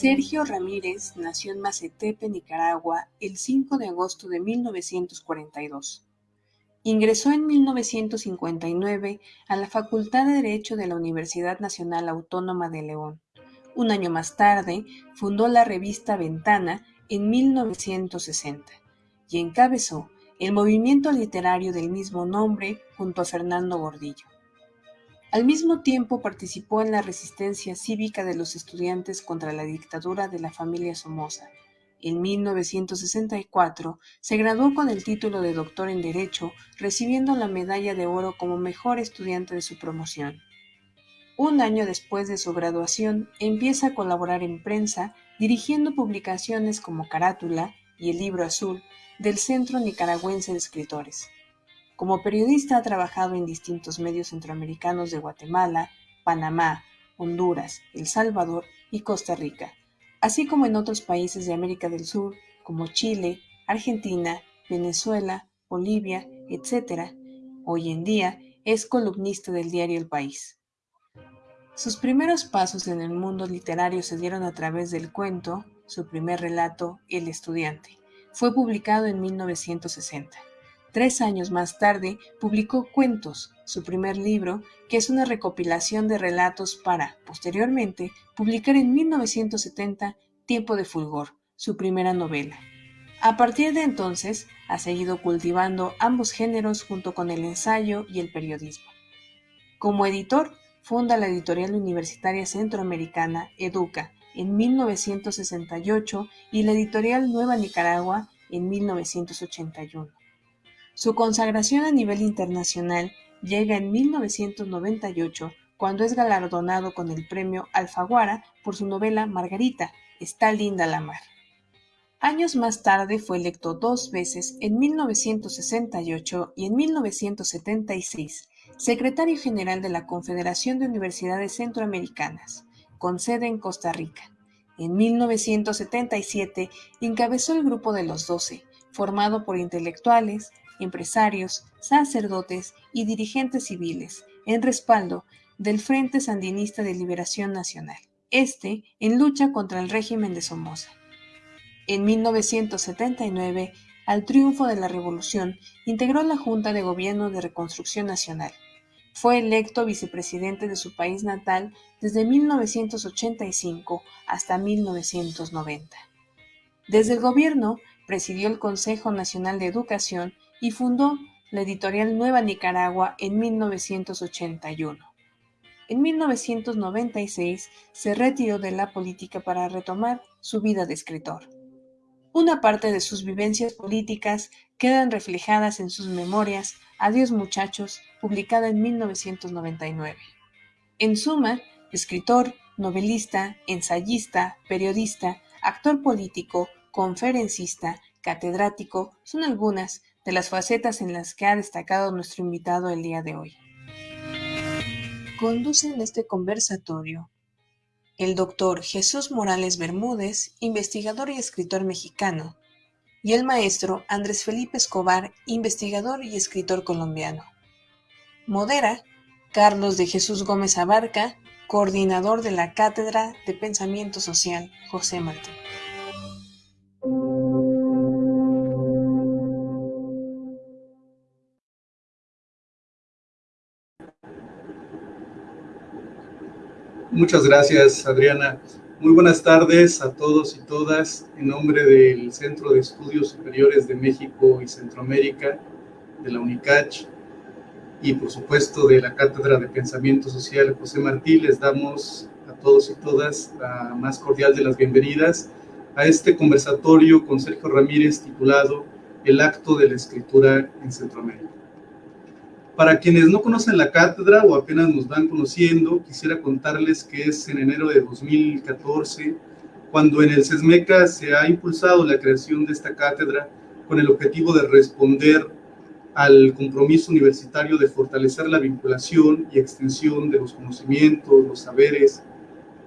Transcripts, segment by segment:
Sergio Ramírez nació en Macetepe, Nicaragua, el 5 de agosto de 1942. Ingresó en 1959 a la Facultad de Derecho de la Universidad Nacional Autónoma de León. Un año más tarde, fundó la revista Ventana en 1960 y encabezó el movimiento literario del mismo nombre junto a Fernando Gordillo. Al mismo tiempo participó en la resistencia cívica de los estudiantes contra la dictadura de la familia Somoza. En 1964 se graduó con el título de doctor en Derecho, recibiendo la medalla de oro como mejor estudiante de su promoción. Un año después de su graduación empieza a colaborar en prensa, dirigiendo publicaciones como Carátula y El Libro Azul del Centro Nicaragüense de Escritores. Como periodista ha trabajado en distintos medios centroamericanos de Guatemala, Panamá, Honduras, El Salvador y Costa Rica, así como en otros países de América del Sur como Chile, Argentina, Venezuela, Bolivia, etc. Hoy en día es columnista del diario El País. Sus primeros pasos en el mundo literario se dieron a través del cuento, su primer relato, El estudiante. Fue publicado en 1960. Tres años más tarde publicó Cuentos, su primer libro, que es una recopilación de relatos para, posteriormente, publicar en 1970 Tiempo de Fulgor, su primera novela. A partir de entonces, ha seguido cultivando ambos géneros junto con el ensayo y el periodismo. Como editor, funda la editorial universitaria centroamericana Educa en 1968 y la editorial Nueva Nicaragua en 1981. Su consagración a nivel internacional llega en 1998 cuando es galardonado con el premio Alfaguara por su novela Margarita, Está linda la mar. Años más tarde fue electo dos veces en 1968 y en 1976 secretario general de la Confederación de Universidades Centroamericanas, con sede en Costa Rica. En 1977 encabezó el Grupo de los Doce, formado por intelectuales, empresarios, sacerdotes y dirigentes civiles, en respaldo del Frente Sandinista de Liberación Nacional, este en lucha contra el régimen de Somoza. En 1979, al triunfo de la revolución, integró la Junta de Gobierno de Reconstrucción Nacional. Fue electo vicepresidente de su país natal desde 1985 hasta 1990. Desde el gobierno presidió el Consejo Nacional de Educación y fundó la editorial Nueva Nicaragua en 1981. En 1996 se retiró de la política para retomar su vida de escritor. Una parte de sus vivencias políticas quedan reflejadas en sus memorias Adiós muchachos, publicada en 1999. En suma, escritor, novelista, ensayista, periodista, actor político, conferencista, catedrático son algunas de las facetas en las que ha destacado nuestro invitado el día de hoy. Conducen este conversatorio el doctor Jesús Morales Bermúdez, investigador y escritor mexicano, y el maestro Andrés Felipe Escobar, investigador y escritor colombiano. Modera Carlos de Jesús Gómez Abarca, coordinador de la Cátedra de Pensamiento Social José Martín. Muchas gracias, Adriana. Muy buenas tardes a todos y todas. En nombre del Centro de Estudios Superiores de México y Centroamérica, de la UNICACH, y por supuesto de la Cátedra de Pensamiento Social José Martí, les damos a todos y todas la más cordial de las bienvenidas a este conversatorio con Sergio Ramírez titulado El acto de la escritura en Centroamérica. Para quienes no conocen la cátedra o apenas nos van conociendo, quisiera contarles que es en enero de 2014 cuando en el SESMECA se ha impulsado la creación de esta cátedra con el objetivo de responder al compromiso universitario de fortalecer la vinculación y extensión de los conocimientos, los saberes,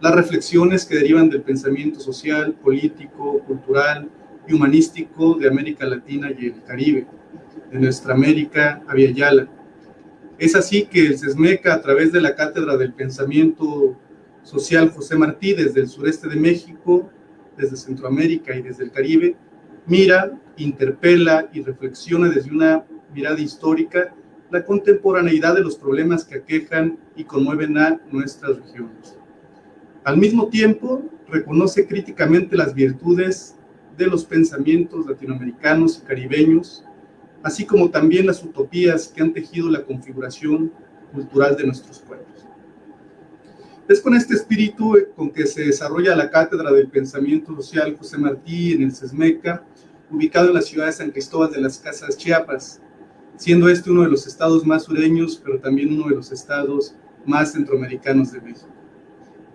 las reflexiones que derivan del pensamiento social, político, cultural y humanístico de América Latina y el Caribe, de nuestra América Aviala Es así que el CESMECA, a través de la Cátedra del Pensamiento Social José Martí, desde el sureste de México, desde Centroamérica y desde el Caribe, mira, interpela y reflexiona desde una mirada histórica la contemporaneidad de los problemas que aquejan y conmueven a nuestras regiones. Al mismo tiempo, reconoce críticamente las virtudes de los pensamientos latinoamericanos y caribeños, así como también las utopías que han tejido la configuración cultural de nuestros pueblos. Es con este espíritu con que se desarrolla la Cátedra del Pensamiento Social José Martí en el CESMECA, ubicado en la ciudad de San Cristóbal de las Casas, Chiapas, siendo este uno de los estados más sureños, pero también uno de los estados más centroamericanos de México.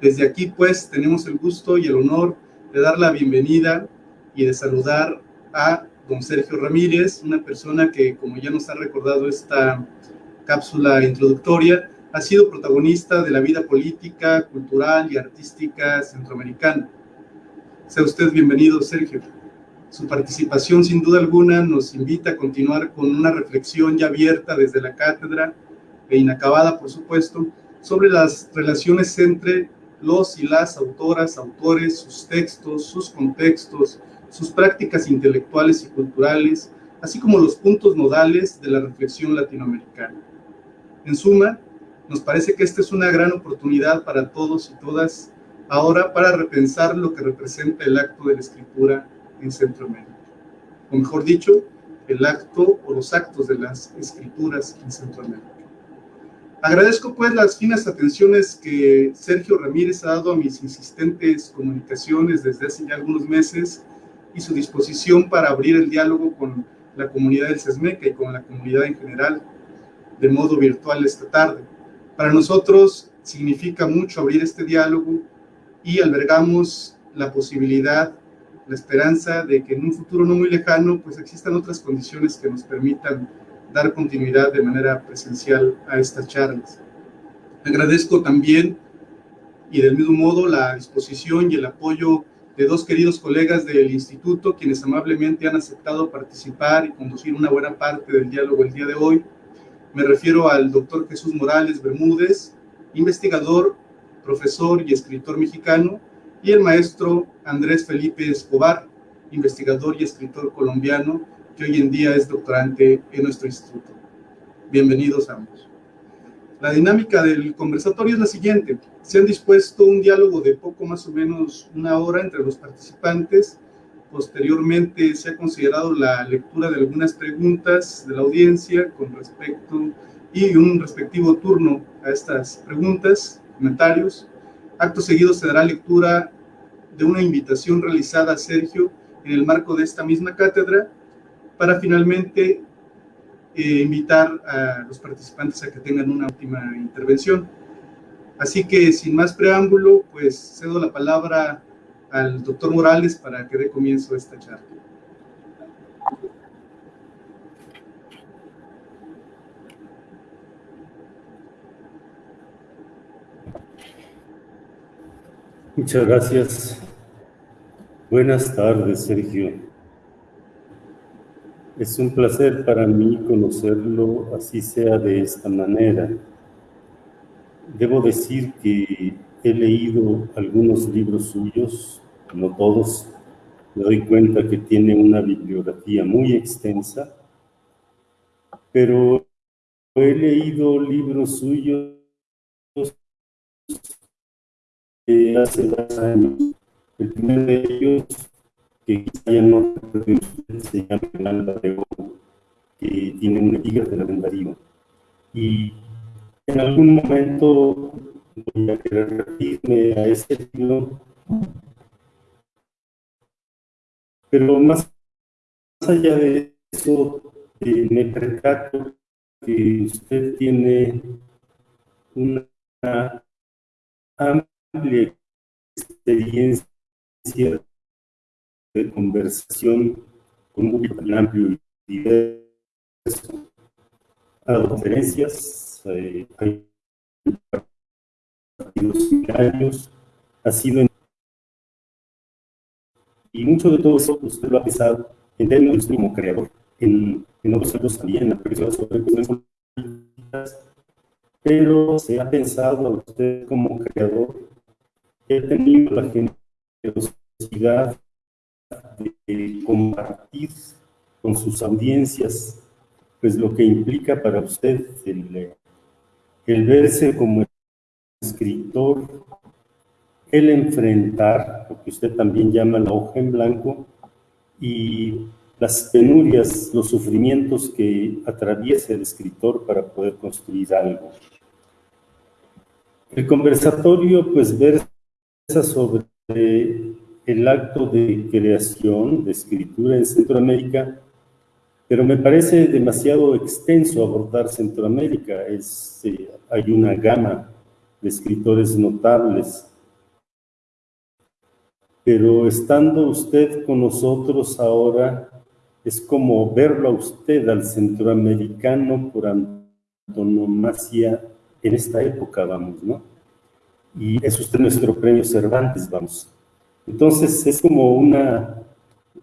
Desde aquí, pues, tenemos el gusto y el honor de dar la bienvenida y de saludar a don Sergio Ramírez, una persona que, como ya nos ha recordado esta cápsula introductoria, ha sido protagonista de la vida política, cultural y artística centroamericana. Sea usted bienvenido, Sergio. Su participación, sin duda alguna, nos invita a continuar con una reflexión ya abierta desde la cátedra e inacabada, por supuesto, sobre las relaciones entre los y las autoras, autores, sus textos, sus contextos, sus prácticas intelectuales y culturales, así como los puntos nodales de la reflexión latinoamericana. En suma, nos parece que esta es una gran oportunidad para todos y todas ahora para repensar lo que representa el acto de la escritura en Centroamérica. O mejor dicho, el acto o los actos de las escrituras en Centroamérica. Agradezco pues las finas atenciones que Sergio Ramírez ha dado a mis insistentes comunicaciones desde hace ya algunos meses y su disposición para abrir el diálogo con la comunidad del CESMECA y con la comunidad en general de modo virtual esta tarde. Para nosotros significa mucho abrir este diálogo y albergamos la posibilidad, la esperanza de que en un futuro no muy lejano pues existan otras condiciones que nos permitan dar continuidad de manera presencial a estas charlas. Agradezco también y del mismo modo la disposición y el apoyo de dos queridos colegas del instituto, quienes amablemente han aceptado participar y conducir una buena parte del diálogo el día de hoy. Me refiero al doctor Jesús Morales Bermúdez, investigador, profesor y escritor mexicano, y el maestro Andrés Felipe Escobar, investigador y escritor colombiano, que hoy en día es doctorante en nuestro instituto. Bienvenidos ambos. La dinámica del conversatorio es la siguiente. Se han dispuesto un diálogo de poco más o menos una hora entre los participantes. Posteriormente se ha considerado la lectura de algunas preguntas de la audiencia con respecto y un respectivo turno a estas preguntas, comentarios. Acto seguido se dará lectura de una invitación realizada a Sergio en el marco de esta misma cátedra para finalmente invitar a los participantes a que tengan una última intervención. Así que sin más preámbulo, pues cedo la palabra al doctor Morales para que dé comienzo a esta charla. Muchas gracias. Buenas tardes, Sergio. Es un placer para mí conocerlo, así sea de esta manera. Debo decir que he leído algunos libros suyos, no todos. Me doy cuenta que tiene una bibliografía muy extensa, pero he leído libros suyos hace dos años. El primero de ellos que quizá ya no se llama Alba de Oro, que tiene un tigre de la Darío. Y en algún momento voy a querer referirme a ese libro, pero más, allá de eso, eh, me percato que usted tiene una amplia experiencia de conversación con un público tan amplio y diverso. Ha dado conferencias, eh, hay años, ha sido en... y mucho de todo eso usted lo ha pesado en términos como creador, en, en otros casos también, en sobre cuestiones políticas, pero se ha pensado usted como creador ha tenido la generosidad de compartir con sus audiencias pues lo que implica para usted el, el verse como escritor, el enfrentar lo que usted también llama la hoja en blanco y las penurias, los sufrimientos que atraviesa el escritor para poder construir algo. El conversatorio pues versa sobre el acto de creación, de escritura en Centroamérica, pero me parece demasiado extenso abordar Centroamérica. Es, eh, hay una gama de escritores notables. Pero estando usted con nosotros ahora, es como verlo a usted, al centroamericano por antonomasia en esta época, vamos, ¿no? Y es usted nuestro premio Cervantes, vamos. Entonces es como una,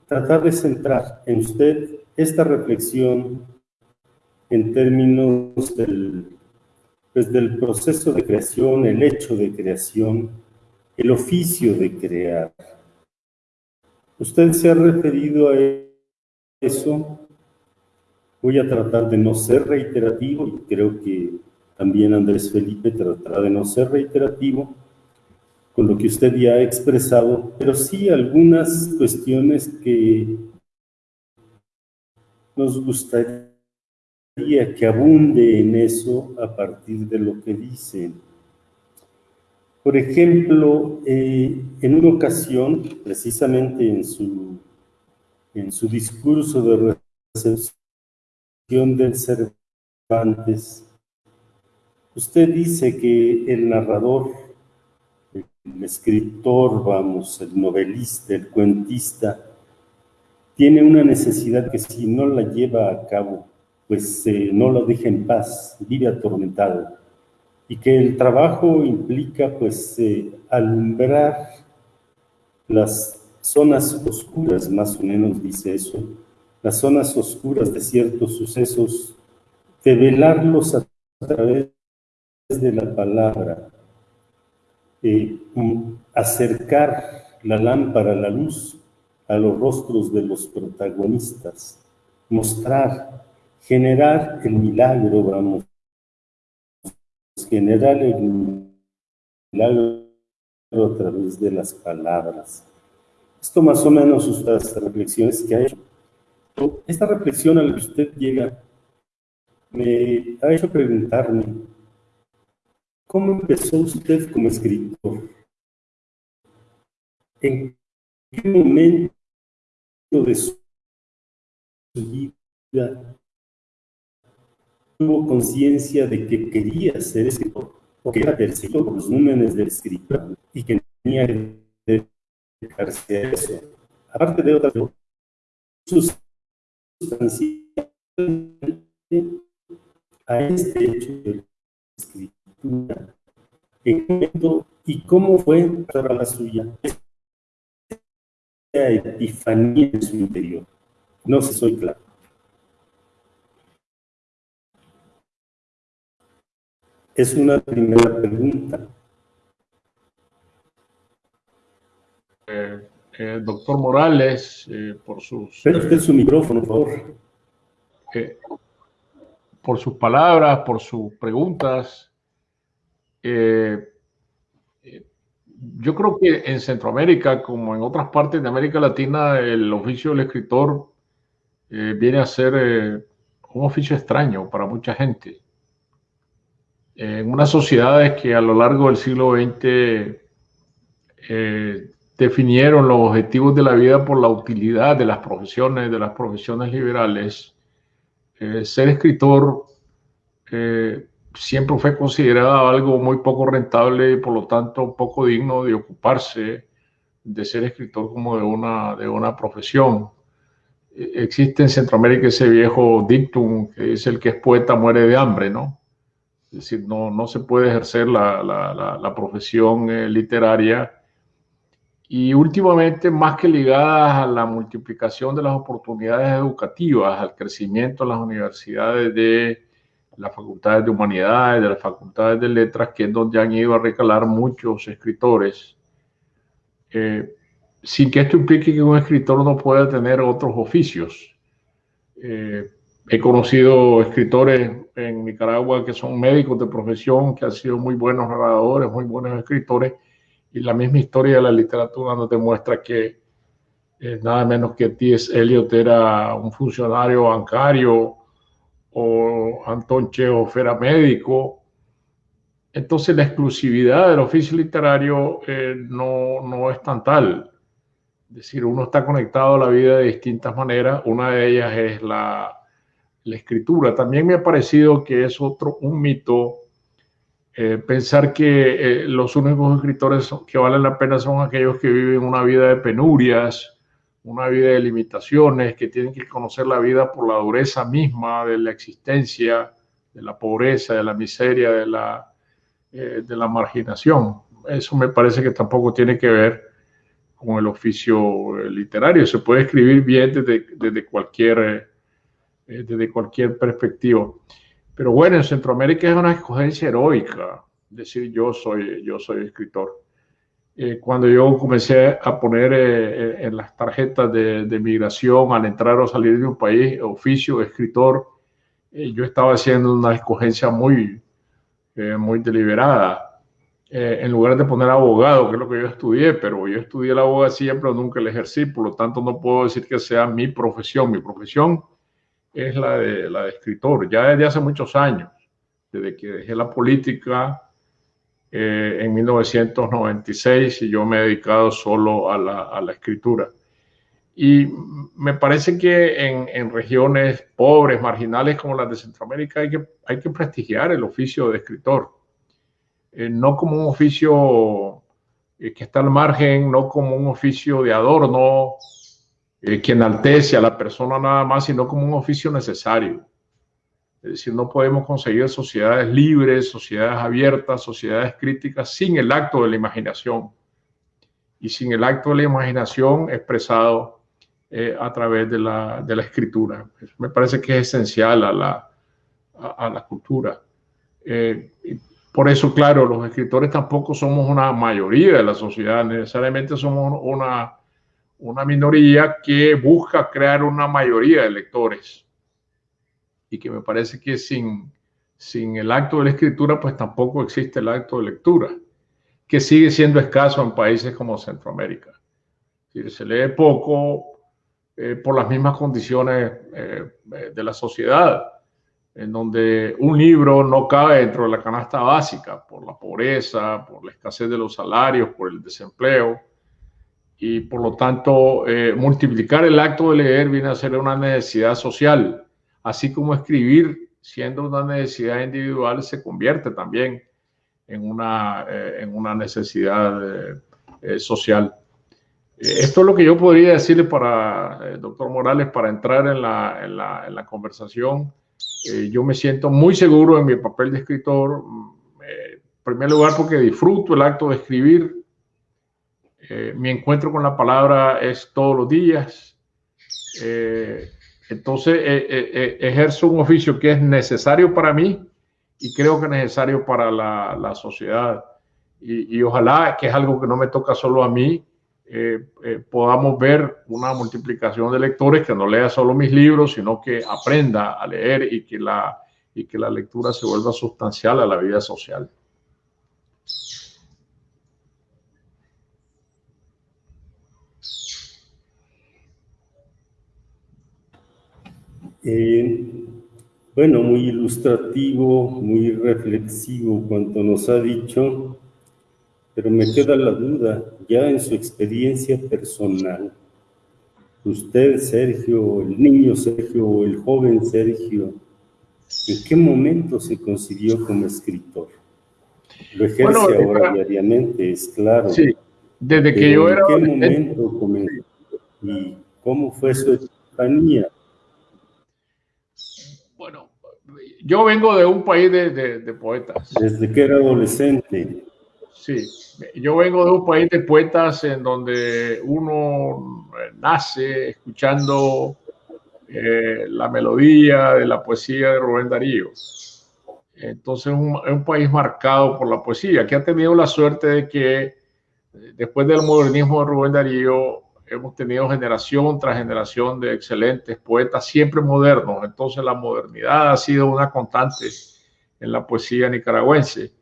tratar de centrar en usted esta reflexión en términos del, pues, del proceso de creación, el hecho de creación, el oficio de crear. Usted se ha referido a eso. Voy a tratar de no ser reiterativo y creo que también Andrés Felipe tratará de no ser reiterativo con lo que usted ya ha expresado, pero sí algunas cuestiones que nos gustaría que abunde en eso a partir de lo que dicen. Por ejemplo, eh, en una ocasión, precisamente en su, en su discurso de recepción del Cervantes, usted dice que el narrador, el escritor, vamos, el novelista, el cuentista, tiene una necesidad que si no la lleva a cabo, pues eh, no lo deja en paz, vive atormentado. Y que el trabajo implica pues eh, alumbrar las zonas oscuras, más o menos dice eso, las zonas oscuras de ciertos sucesos, develarlos a través de la palabra, eh, acercar la lámpara a la luz a los rostros de los protagonistas, mostrar, generar el milagro, vamos, generar el milagro a través de las palabras. Esto más o menos estas reflexiones que ha hecho. Esta reflexión a la que usted llega me ha hecho preguntarme, ¿cómo empezó usted como escritor? ¿En qué momento de su vida tuvo conciencia de que quería ser escritor, o que era perseguido por los números del escritor y que tenía que dedicarse a eso. Aparte de otras sustancialmente a este hecho de la escritura, en momento y cómo fue para la suya epifanía en su interior. No sé si soy claro. Es una primera pregunta. Eh, eh, doctor Morales, eh, por sus... Pero usted su micrófono, por favor. por sus palabras, por sus preguntas. Eh, yo creo que en Centroamérica, como en otras partes de América Latina, el oficio del escritor eh, viene a ser eh, un oficio extraño para mucha gente. En unas sociedades que a lo largo del siglo XX eh, definieron los objetivos de la vida por la utilidad de las profesiones, de las profesiones liberales, ser escritor siempre fue considerado algo muy poco rentable y por lo tanto poco digno de ocuparse de ser escritor como de una, de una profesión. E, existe en Centroamérica ese viejo dictum que es el que es poeta muere de hambre, ¿no? Es decir, no, no se puede ejercer la, la, profesión eh, literaria y últimamente más que ligadas a la multiplicación de las oportunidades educativas, al crecimiento en las universidades de las facultades de humanidades, de las facultades de letras, que es donde han ido a recalar muchos escritores, eh, sin que esto implique que un escritor no pueda tener otros oficios. Eh, he conocido escritores en Nicaragua que son médicos de profesión, que han sido muy buenos narradores, muy buenos escritores, y la misma historia de la literatura nos demuestra que eh, nada menos que T.S. Eliot era un funcionario bancario o Antón Chekhov era médico. Entonces la exclusividad del oficio literario eh, no, no es tan tal. Es decir, uno está conectado a la vida de distintas maneras. Una de ellas es la, la escritura. También me ha parecido que es otro, un mito eh, pensar que eh, los únicos escritores que valen la pena son aquellos que viven una vida de penurias, una vida de limitaciones, que tienen que conocer la vida por la dureza misma de la existencia, de la pobreza, de la miseria, de la, eh, de la marginación. Eso me parece que tampoco tiene que ver con el oficio literario. Se puede escribir bien desde, desde cualquier, desde cualquier perspectiva. Pero bueno, en Centroamérica es una escogencia heroica decir yo soy, yo soy escritor. Eh, cuando yo comencé a poner eh, eh, en las tarjetas de, de, migración al entrar o salir de un país, oficio, escritor, yo estaba haciendo una escogencia muy, muy deliberada. en lugar de poner abogado, que es lo que yo estudié, pero yo estudié la abogacía, pero nunca el ejercí, por lo tanto no puedo decir que sea mi profesión. Mi profesión es la de, la de escritor, ya desde hace muchos años, desde que dejé la política eh, en 1996 y yo me he dedicado solo a la, escritura. Y me parece que en, regiones pobres, marginales como las de Centroamérica, hay que, hay que prestigiar el oficio de escritor. Eh, no como un oficio eh, que está al margen, no como un oficio de adorno, que enaltece a la persona nada más, sino como un oficio necesario. Es decir, no podemos conseguir sociedades libres, sociedades abiertas, sociedades críticas sin el acto de la imaginación y sin el acto de la imaginación expresado eh, a través de la, de la, escritura. Me parece que es esencial a la, a, la cultura. Eh, por eso, claro, los escritores tampoco somos una mayoría de la sociedad, necesariamente somos una una minoría que busca crear una mayoría de lectores y que me parece que sin, sin el acto de la escritura pues tampoco existe el acto de lectura, que sigue siendo escaso en países como Centroamérica. Se lee poco eh, por las mismas condiciones eh, de la sociedad, en donde un libro no cabe dentro de la canasta básica por la pobreza, por la escasez de los salarios, por el desempleo y por lo tanto eh, multiplicar el acto de leer viene a ser una necesidad social, así como escribir siendo una necesidad individual se convierte también en una, eh, en una necesidad eh, social. Esto es lo que yo podría decirle para, doctor Morales, para entrar en la, en la, conversación. yo me siento muy seguro en mi papel de escritor, en primer lugar porque disfruto el acto de escribir, eh, mi encuentro con la palabra es todos los días. Eh, entonces eh, ejerzo un oficio que es necesario para mí y creo que es necesario para la, la sociedad. Y, y, ojalá que es algo que no me toca solo a mí, podamos ver una multiplicación de lectores que no lea solo mis libros, sino que aprenda a leer y que la, y que la lectura se vuelva sustancial a la vida social. Eh, bueno, muy ilustrativo, muy reflexivo cuanto nos ha dicho, pero me queda la duda, ya en su experiencia personal, usted, Sergio, el niño Sergio, el joven Sergio, ¿en qué momento se concibió como escritor? Lo ejerce ahora diariamente, es claro. Sí, desde que yo era... ¿En qué momento comenzó? ¿Y cómo fue su epifanía? Yo vengo de un país de, de, de, poetas. Desde que era adolescente. Sí, yo vengo de un país de poetas en donde uno nace escuchando eh, la melodía de la poesía de Rubén Darío. Entonces es un, un, país marcado por la poesía, que ha tenido la suerte de que eh, después del modernismo de Rubén Darío hemos tenido generación tras generación de excelentes poetas, siempre modernos. Entonces la modernidad ha sido una constante en la poesía nicaragüense.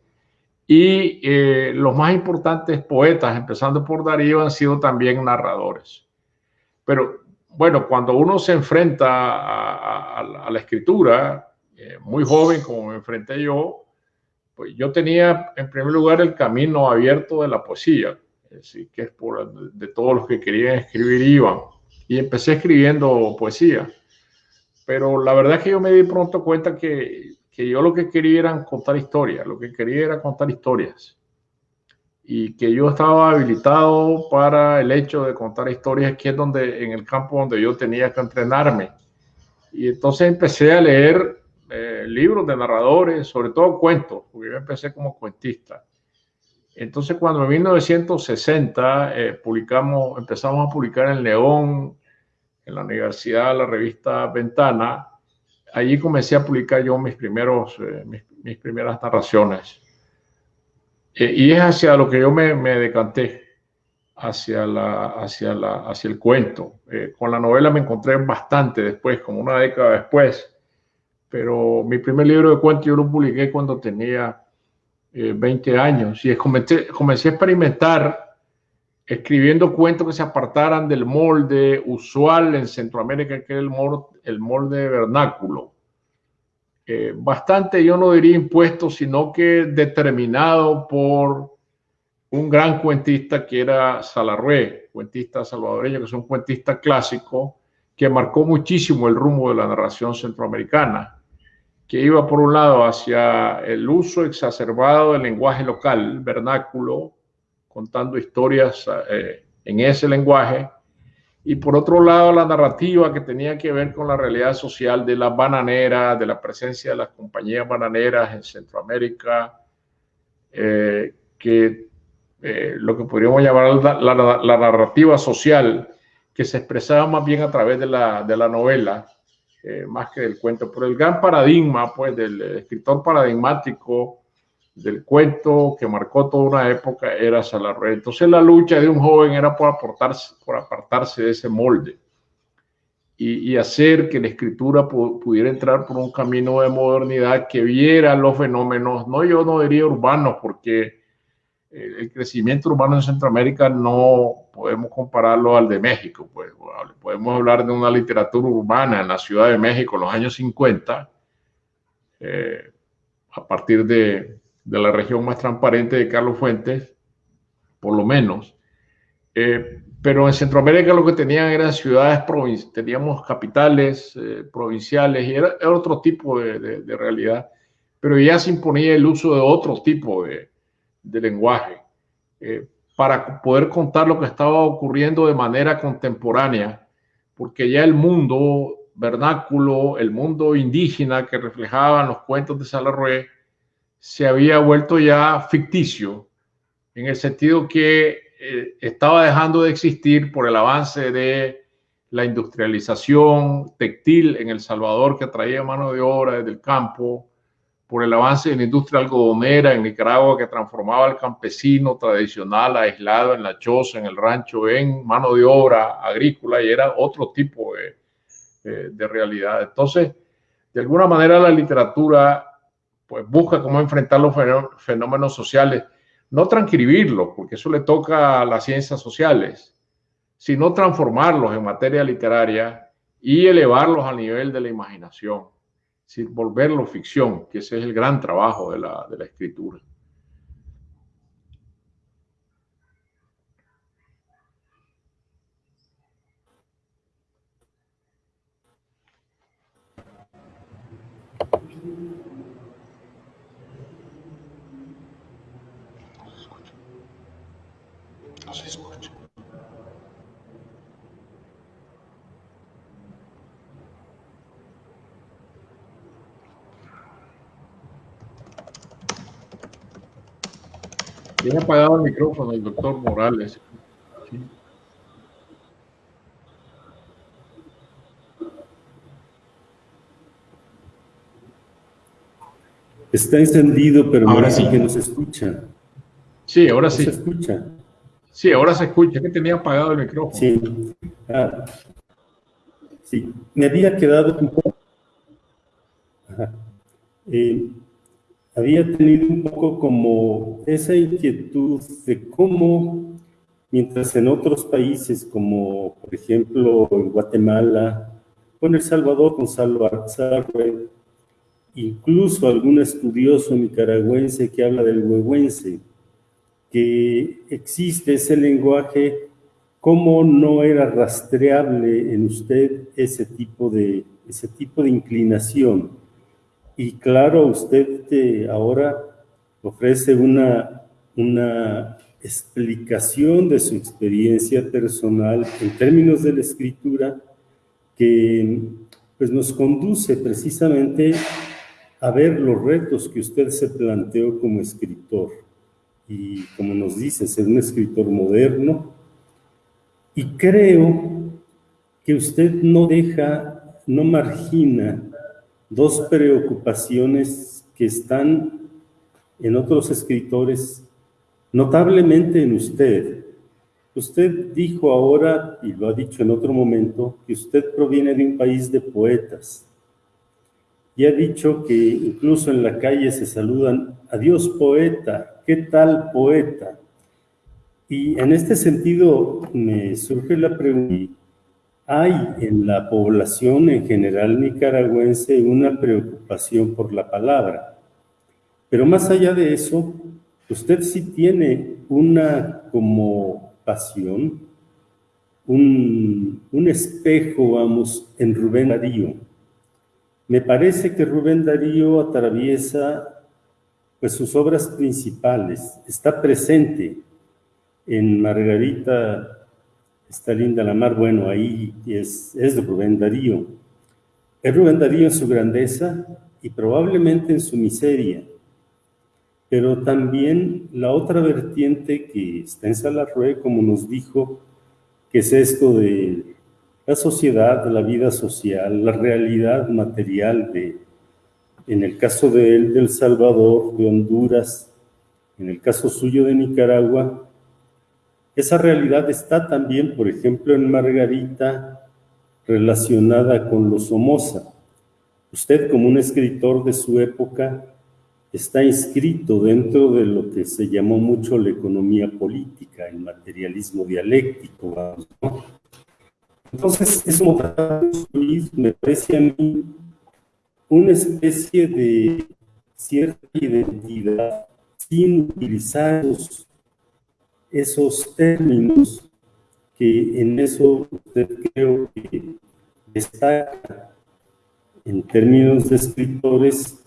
Y eh, los más importantes poetas, empezando por Darío, han sido también narradores. Pero bueno, cuando uno se enfrenta a, la escritura, eh, muy joven como me enfrenté yo, pues yo tenía en primer lugar el camino abierto de la poesía, es que es por de todos los que querían escribir iban. Y empecé escribiendo poesía. Pero la verdad es que yo me di pronto cuenta que, que yo lo que quería era contar historias, lo que quería era contar historias y que yo estaba habilitado para el hecho de contar historias, que es donde, en el campo donde yo tenía que entrenarme. Y entonces empecé a leer eh, libros de narradores, sobre todo cuentos, porque yo empecé como cuentista. Entonces cuando en 1960 eh, publicamos, empezamos a publicar en León, en la universidad, la revista Ventana, allí comencé a publicar yo mis, primeros, eh, mis, mis primeras narraciones. Eh, y es hacia lo que yo me, me decanté, hacia, la, hacia, la, hacia el cuento. Eh, con la novela me encontré bastante después, como una década después, pero mi primer libro de cuentos yo lo publiqué cuando tenía 20 eh, años y comencé, a experimentar escribiendo cuentos que se apartaran del molde usual en Centroamérica, que molde, el molde vernáculo. Eh, bastante, yo no diría impuesto, sino que determinado por un gran cuentista que era Salarrué, cuentista salvadoreño, que es un cuentista clásico, que marcó muchísimo el rumbo de la narración centroamericana, que iba por un lado hacia el uso exacerbado del lenguaje local, vernáculo, contando historias eh, en ese lenguaje, y por otro lado la narrativa que tenía que ver con la realidad social de las bananeras, de la presencia de las compañías bananeras en Centroamérica, eh, que eh, lo que podríamos llamar la, narrativa social, que se expresaba más bien a través de la, de la novela, eh, más que del cuento, por el gran paradigma, pues, del escritor paradigmático del cuento que marcó toda una época era Salarre. Entonces la lucha de un joven era por, aportarse, por apartarse de ese molde y, hacer que la escritura pudiera entrar por un camino de modernidad que viera los fenómenos, no yo no diría urbanos, porque el crecimiento urbano en Centroamérica no podemos compararlo al de México. Pues, podemos hablar de una literatura urbana en la Ciudad de México en los años 50, eh, a partir de, de la región más transparente de Carlos Fuentes, por lo menos. Eh, pero en Centroamérica lo que tenían eran ciudades teníamos capitales eh, provinciales y era, otro tipo de, realidad, pero ya se imponía el uso de otro tipo de, lenguaje eh, para poder contar lo que estaba ocurriendo de manera contemporánea, porque ya el mundo vernáculo, el mundo indígena que reflejaban los cuentos de Salarrué, se había vuelto ya ficticio, en el sentido que eh, estaba dejando de existir por el avance de la industrialización textil en El Salvador que traía mano de obra desde el campo, por el avance de la industria algodonera en Nicaragua que transformaba al campesino tradicional aislado en la choza, en el rancho, en mano de obra agrícola y era otro tipo de, de realidad. Entonces, de alguna manera la literatura pues busca cómo enfrentar los fenómenos sociales, no transcribirlos, porque eso le toca a las ciencias sociales, sino transformarlos en materia literaria y elevarlos al nivel de la imaginación, sin volverlos ficción, que ese es el gran trabajo de la, de la escritura. Tiene apagado el micrófono el doctor Morales. Está encendido, pero ahora sí que no se escucha. Sí, ahora sí. se escucha. Sí, ahora se escucha. Que tenía apagado el micrófono. Sí. Ah, sí. Me había quedado un poco. Eh, había tenido un poco como esa inquietud de cómo, mientras en otros países, como por ejemplo en Guatemala, o en El Salvador, Gonzalo Arzarre, incluso algún estudioso nicaragüense que habla del huehuense, que existe ese lenguaje, cómo no era rastreable en usted ese tipo de, ese tipo de inclinación. Y claro, usted ahora ofrece una, una explicación de su experiencia personal en términos de la escritura que pues, nos conduce precisamente a ver los retos que usted se planteó como escritor. Y como nos dice, ser un escritor moderno. Y creo que usted no deja, no margina dos preocupaciones que están en otros escritores, notablemente en usted. Usted dijo ahora, y lo ha dicho en otro momento, que usted proviene de un país de poetas y ha dicho que incluso en la calle se saludan, adiós poeta, ¿qué tal poeta? Y en este sentido me surge la pregunta, ¿hay en la población en general nicaragüense una preocupación por la palabra? Pero más allá de eso, usted sí tiene una como pasión, un, un espejo, vamos, en Rubén Darío me parece que Rubén Darío atraviesa pues, sus obras principales, está presente en Margarita, está linda la mar, bueno, ahí es, es de Rubén Darío. Es Rubén Darío en su grandeza y probablemente en su miseria, pero también la otra vertiente que está en Salarrué, como nos dijo, que es esto de la sociedad, la vida social, la realidad material de, en el caso de él, del Salvador, de Honduras, en el caso suyo de Nicaragua, esa realidad está también, por ejemplo, en Margarita, relacionada con los Somoza. Usted, como un escritor de su época, está inscrito dentro de lo que se llamó mucho la economía política, el materialismo dialéctico. Entonces, es me parece a mí, una especie de cierta identidad sin utilizar esos, términos que en eso usted creo que destaca en términos de escritores,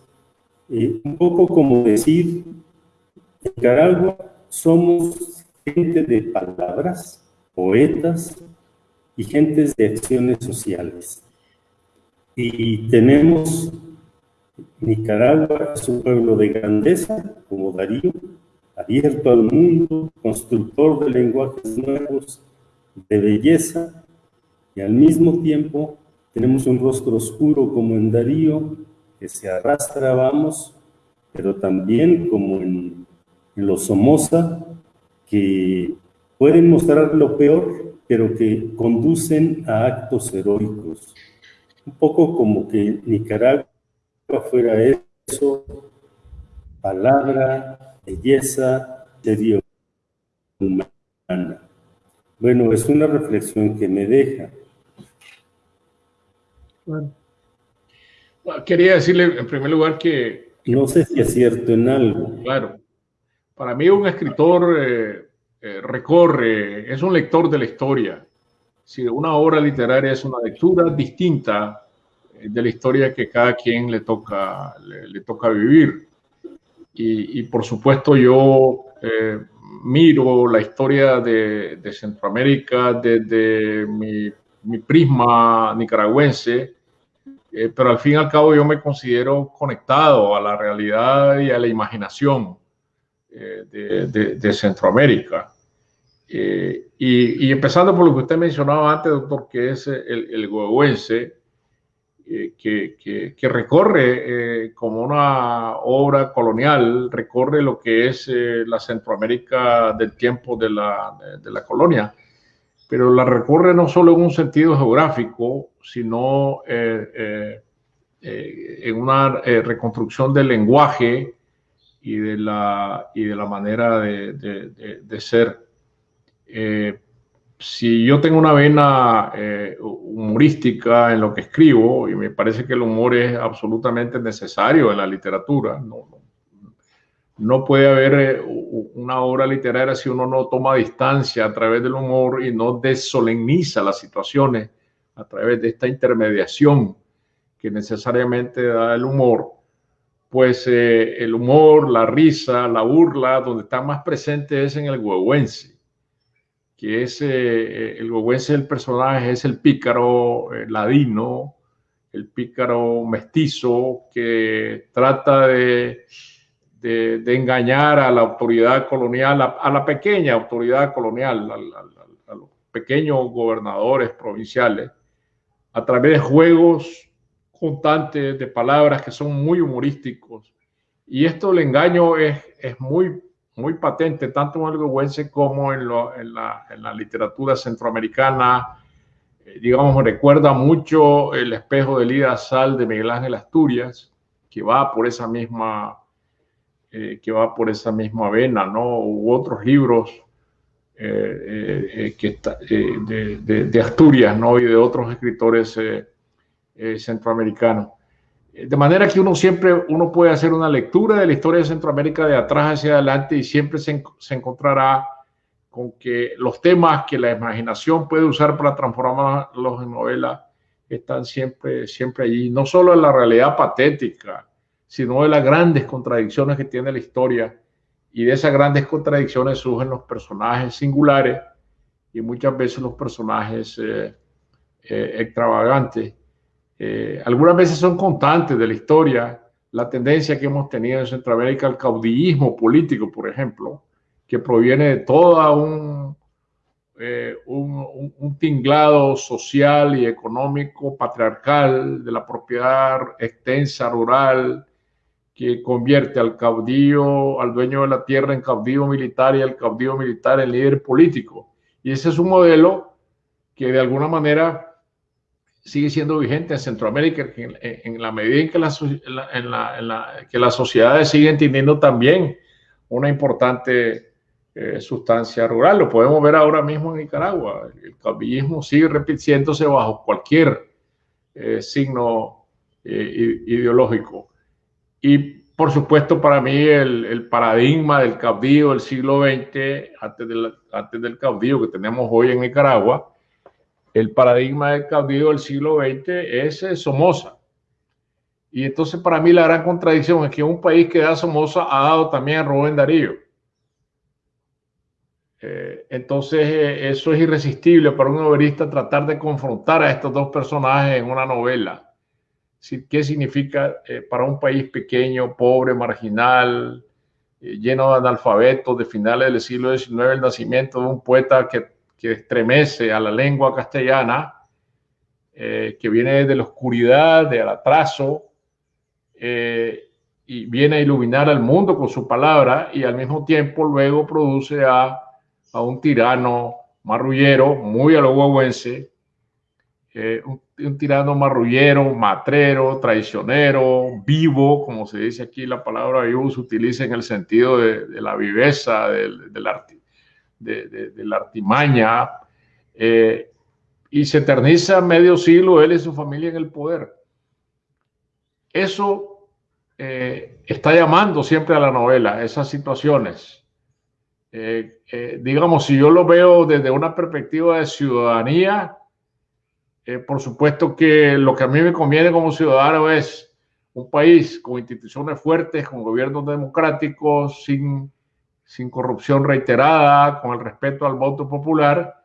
eh, un poco como decir, Nicaragua somos gente de palabras, poetas, y gentes de acciones sociales. Y tenemos Nicaragua, es un pueblo de grandeza, como Darío, abierto al mundo, constructor de lenguajes nuevos, de belleza, y al mismo tiempo tenemos un rostro oscuro como en Darío, que se arrastra, vamos, pero también como en, en los Somoza, que pueden mostrar lo peor, pero que conducen a actos heroicos. Un poco como que Nicaragua fuera eso, palabra, belleza, serio humana. Bueno, es una reflexión que me deja. Quería decirle en primer lugar que... No sé si es cierto en algo. Claro. Para mí un escritor eh, eh, recorre, es un lector de la historia. Si una obra literaria es una lectura distinta eh, de la historia que cada quien le toca, le, toca vivir. Y, por supuesto yo eh, miro la historia de, Centroamérica desde mi, prisma nicaragüense, pero al fin y al cabo yo me considero conectado a la realidad y a la imaginación de, Centroamérica. Eh, y, empezando por lo que usted mencionaba antes, doctor, que es el, el que, recorre como una obra colonial, recorre lo que es la Centroamérica del tiempo de la, de la colonia pero la recorre no solo en un sentido geográfico, sino eh, eh, eh, en una reconstrucción del lenguaje y de la, y de la manera de, de ser. Si yo tengo una vena humorística en lo que escribo, y me parece que el humor es absolutamente necesario en la literatura, no, no puede haber eh, una obra literaria si uno no toma distancia a través del humor y no desolemniza las situaciones a través de esta intermediación que necesariamente da el humor, pues eh, el humor, la risa, la burla, donde está más presente es en el huehuense, que es eh, el huehuense el personaje, es el pícaro ladino, el pícaro mestizo que trata de de, engañar a la autoridad colonial, a, la pequeña autoridad colonial, a, los pequeños gobernadores provinciales, a través de juegos constantes de palabras que son muy humorísticos. Y esto, el engaño, es, es muy, muy patente, tanto en el huehuense como en, la, literatura centroamericana, eh, digamos, recuerda mucho el espejo de Lida Sal de Miguel Ángel Asturias, que va por esa misma eh, que va por esa misma vena, ¿no? U otros libros eh, eh, que de, Asturias, ¿no? Y de otros escritores centroamericanos. De manera que uno siempre, uno puede hacer una lectura de la historia de Centroamérica de atrás hacia adelante y siempre se, se encontrará con que los temas que la imaginación puede usar para transformarlos en novela están siempre, siempre allí, no solo en la realidad patética, sino de las grandes contradicciones que tiene la historia. Y de esas grandes contradicciones surgen los personajes singulares y muchas veces los personajes eh, eh, extravagantes. Eh, algunas veces son constantes de la historia, la tendencia que hemos tenido en Centroamérica al caudillismo político, por ejemplo, que proviene de toda un, un, un, tinglado social y económico patriarcal de la propiedad extensa, rural, que convierte al caudillo, al dueño de la tierra en caudillo militar y al caudillo militar en líder político. Y ese es un modelo que de alguna manera sigue siendo vigente en Centroamérica en, la medida en que, que las sociedades siguen teniendo también una importante eh, sustancia rural. Lo podemos ver ahora mismo en Nicaragua. El caudillismo sigue repitiéndose bajo cualquier eh, signo eh, ideológico. Y por supuesto, para mí el, paradigma del caudillo del siglo XX, antes del, antes del caudillo que tenemos hoy en Nicaragua, el paradigma del caudillo del siglo XX es eh, Somoza. Y entonces para mí la gran contradicción es que un país que da Somoza ha dado también a Rubén Darío. Eh, entonces eh, eso es irresistible para un novelista tratar de confrontar a estos dos personajes en una novela qué significa para un país pequeño, pobre, marginal, lleno de analfabetos de finales del siglo XIX, el nacimiento de un poeta que, que estremece a la lengua castellana, eh, que viene de la oscuridad, del atraso, y viene a iluminar al mundo con su palabra y al mismo tiempo luego produce a, a un tirano marrullero, muy a lo un un tirano marrullero, matrero, traicionero, vivo, como se dice aquí, la palabra vivo se utiliza en el sentido de, la viveza, de, la artimaña, eh, y se eterniza medio siglo él y su familia en el poder. Eso eh, está llamando siempre a la novela, esas situaciones. Eh, digamos, si yo lo veo desde una perspectiva de ciudadanía, por supuesto que lo que a mí me conviene como ciudadano es un país con instituciones fuertes, con gobiernos democráticos, sin, sin corrupción reiterada, con el respeto al voto popular,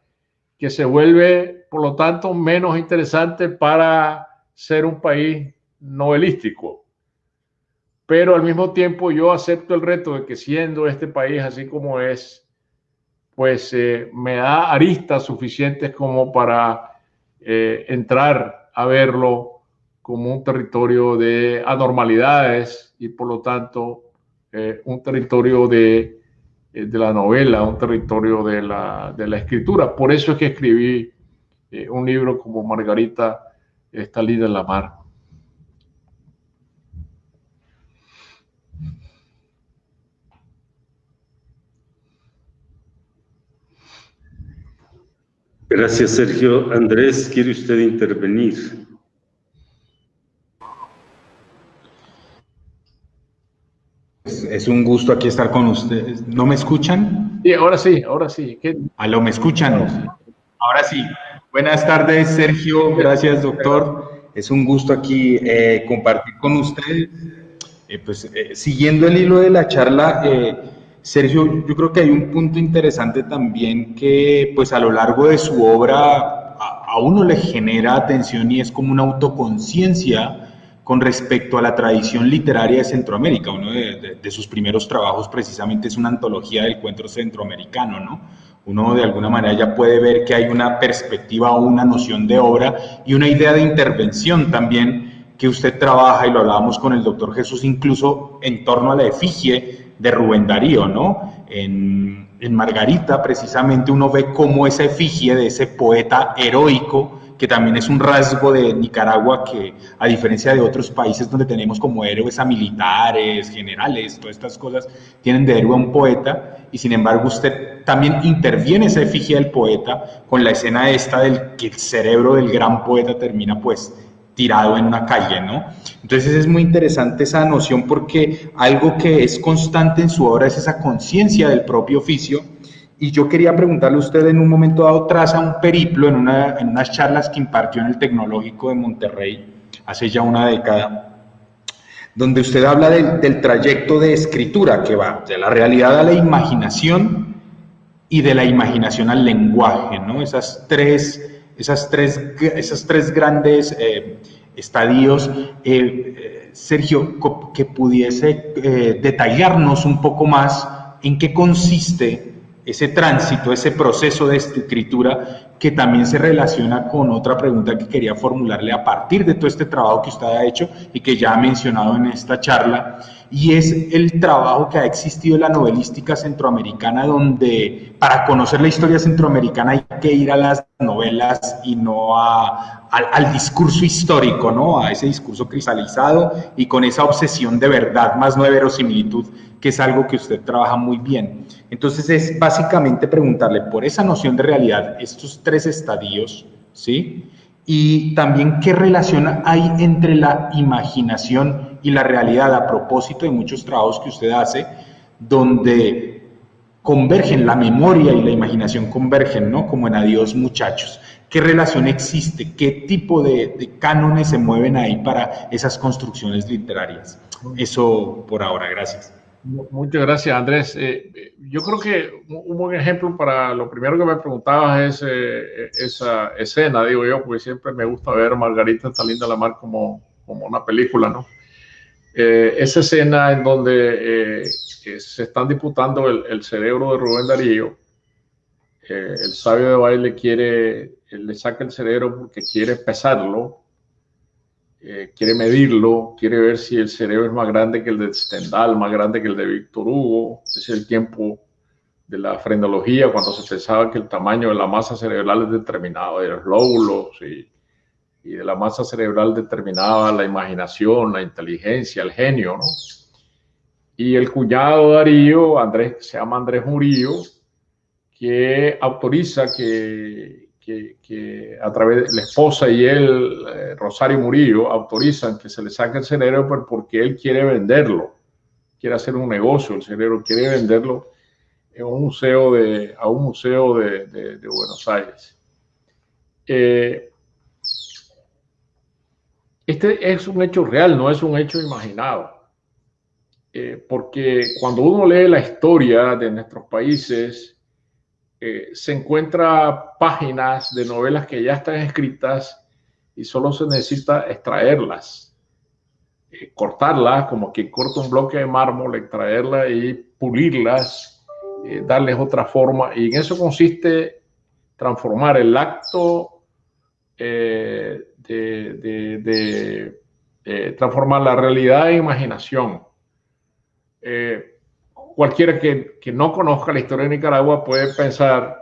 que se vuelve, por lo tanto, menos interesante para ser un país novelístico. Pero al mismo tiempo yo acepto el reto de que siendo este país así como es, pues eh, me da aristas suficientes como para eh, entrar a verlo como un territorio de anormalidades y por lo tanto eh, un territorio de, de, la novela, un territorio de la, de la, escritura. Por eso es que escribí eh, un libro como Margarita está lida en la mar. Gracias, Sergio. Andrés, ¿quiere usted intervenir? Es un gusto aquí estar con ustedes. ¿No me escuchan? Sí, ahora sí, ahora sí. ¿Qué? ¿Aló, me escuchan? Ahora sí. Buenas tardes, Sergio. Gracias, doctor. Es un gusto aquí eh, compartir con ustedes. Eh, pues eh, siguiendo el hilo de la charla, Sergio, yo creo que hay un punto interesante también que pues a lo largo de su obra a, uno le genera atención y es como una autoconciencia con respecto a la tradición literaria de Centroamérica. Uno de, sus primeros trabajos precisamente es una antología del cuento centroamericano, ¿no? Uno de alguna manera ya puede ver que hay una perspectiva o una noción de obra y una idea de intervención también que usted trabaja, y lo hablábamos con el doctor Jesús, incluso en torno a la efigie de Rubén Darío, ¿no? En, en Margarita, precisamente, uno ve cómo esa efigie de ese poeta heroico, que también es un rasgo de Nicaragua que, a diferencia de otros países donde tenemos como héroes a militares, generales, todas estas cosas, tienen de héroe a un poeta, y sin embargo usted también interviene esa efigie del poeta con la escena esta del que el cerebro del gran poeta termina pues tirado en una calle, ¿no? Entonces es muy interesante esa noción porque algo que es constante en su obra es esa conciencia del propio oficio. Y yo quería preguntarle a usted en un momento dado, traza un periplo en, una, en unas charlas que impartió en el Tecnológico de Monterrey hace ya una década, donde usted habla del, del trayecto de escritura que va de la realidad a la imaginación y de la imaginación al lenguaje, ¿no? Esas tres esas tres, esas tres grandes eh, estadios. Eh, eh, Sergio, que pudiese detallarnos un poco más en qué consiste ese tránsito, ese proceso de escritura que también se relaciona con otra pregunta que quería formularle a partir de todo este trabajo que usted ha hecho y que ya ha mencionado en esta charla, y es el trabajo que ha existido en la novelística centroamericana, donde para conocer la historia centroamericana hay que ir a las novelas y no a, al, discurso histórico, ¿no? a ese discurso cristalizado y con esa obsesión de verdad, más no de verosimilitud, que es algo que usted trabaja muy bien. Entonces es básicamente preguntarle por esa noción de realidad, estos tres estadios, ¿sí? Y también qué relación hay entre la imaginación y la realidad a propósito de muchos trabajos que usted hace, donde convergen la memoria y la imaginación convergen, ¿no? Como en Adiós muchachos. ¿Qué relación existe? ¿Qué tipo de, de cánones se mueven ahí para esas construcciones literarias? Eso por ahora, gracias. Muchas gracias, Andrés. Eh, yo creo que un buen ejemplo para lo primero que me preguntabas es eh, esa escena, digo yo, porque siempre me gusta ver Margarita está linda la mar como, como una película, ¿no? Esa escena en donde se están disputando el, cerebro de Rubén Darío, el sabio de baile quiere, le saca el cerebro porque quiere pesarlo eh, quiere medirlo, quiere ver si el cerebro es más grande que el de Stendhal, más grande que el de Víctor Hugo. Es el tiempo de la frenología, cuando se pensaba que el tamaño de la masa cerebral es determinado de los lóbulos y, y, de la masa cerebral determinaba la imaginación, la inteligencia, el genio, ¿no? Y el cuñado Darío, Andrés, se llama Andrés Murillo, que autoriza que, que, a través de la esposa y él, eh, Rosario Murillo, autorizan que se le saque el cerebro porque él quiere venderlo, quiere hacer un negocio, el cerebro quiere venderlo en un museo de, a un museo de, de, Buenos Aires. Eh, este es un hecho real, no es un hecho imaginado. Eh, porque cuando uno lee la historia de nuestros países, eh, se encuentra páginas de novelas que ya están escritas y solo se necesita extraerlas, eh, cortarlas como que corta un bloque de mármol, extraerlas y pulirlas, darles otra forma. Y en eso consiste transformar el acto de eh, transformar la realidad en imaginación. Eh, cualquiera que, que, no conozca la historia de Nicaragua puede pensar,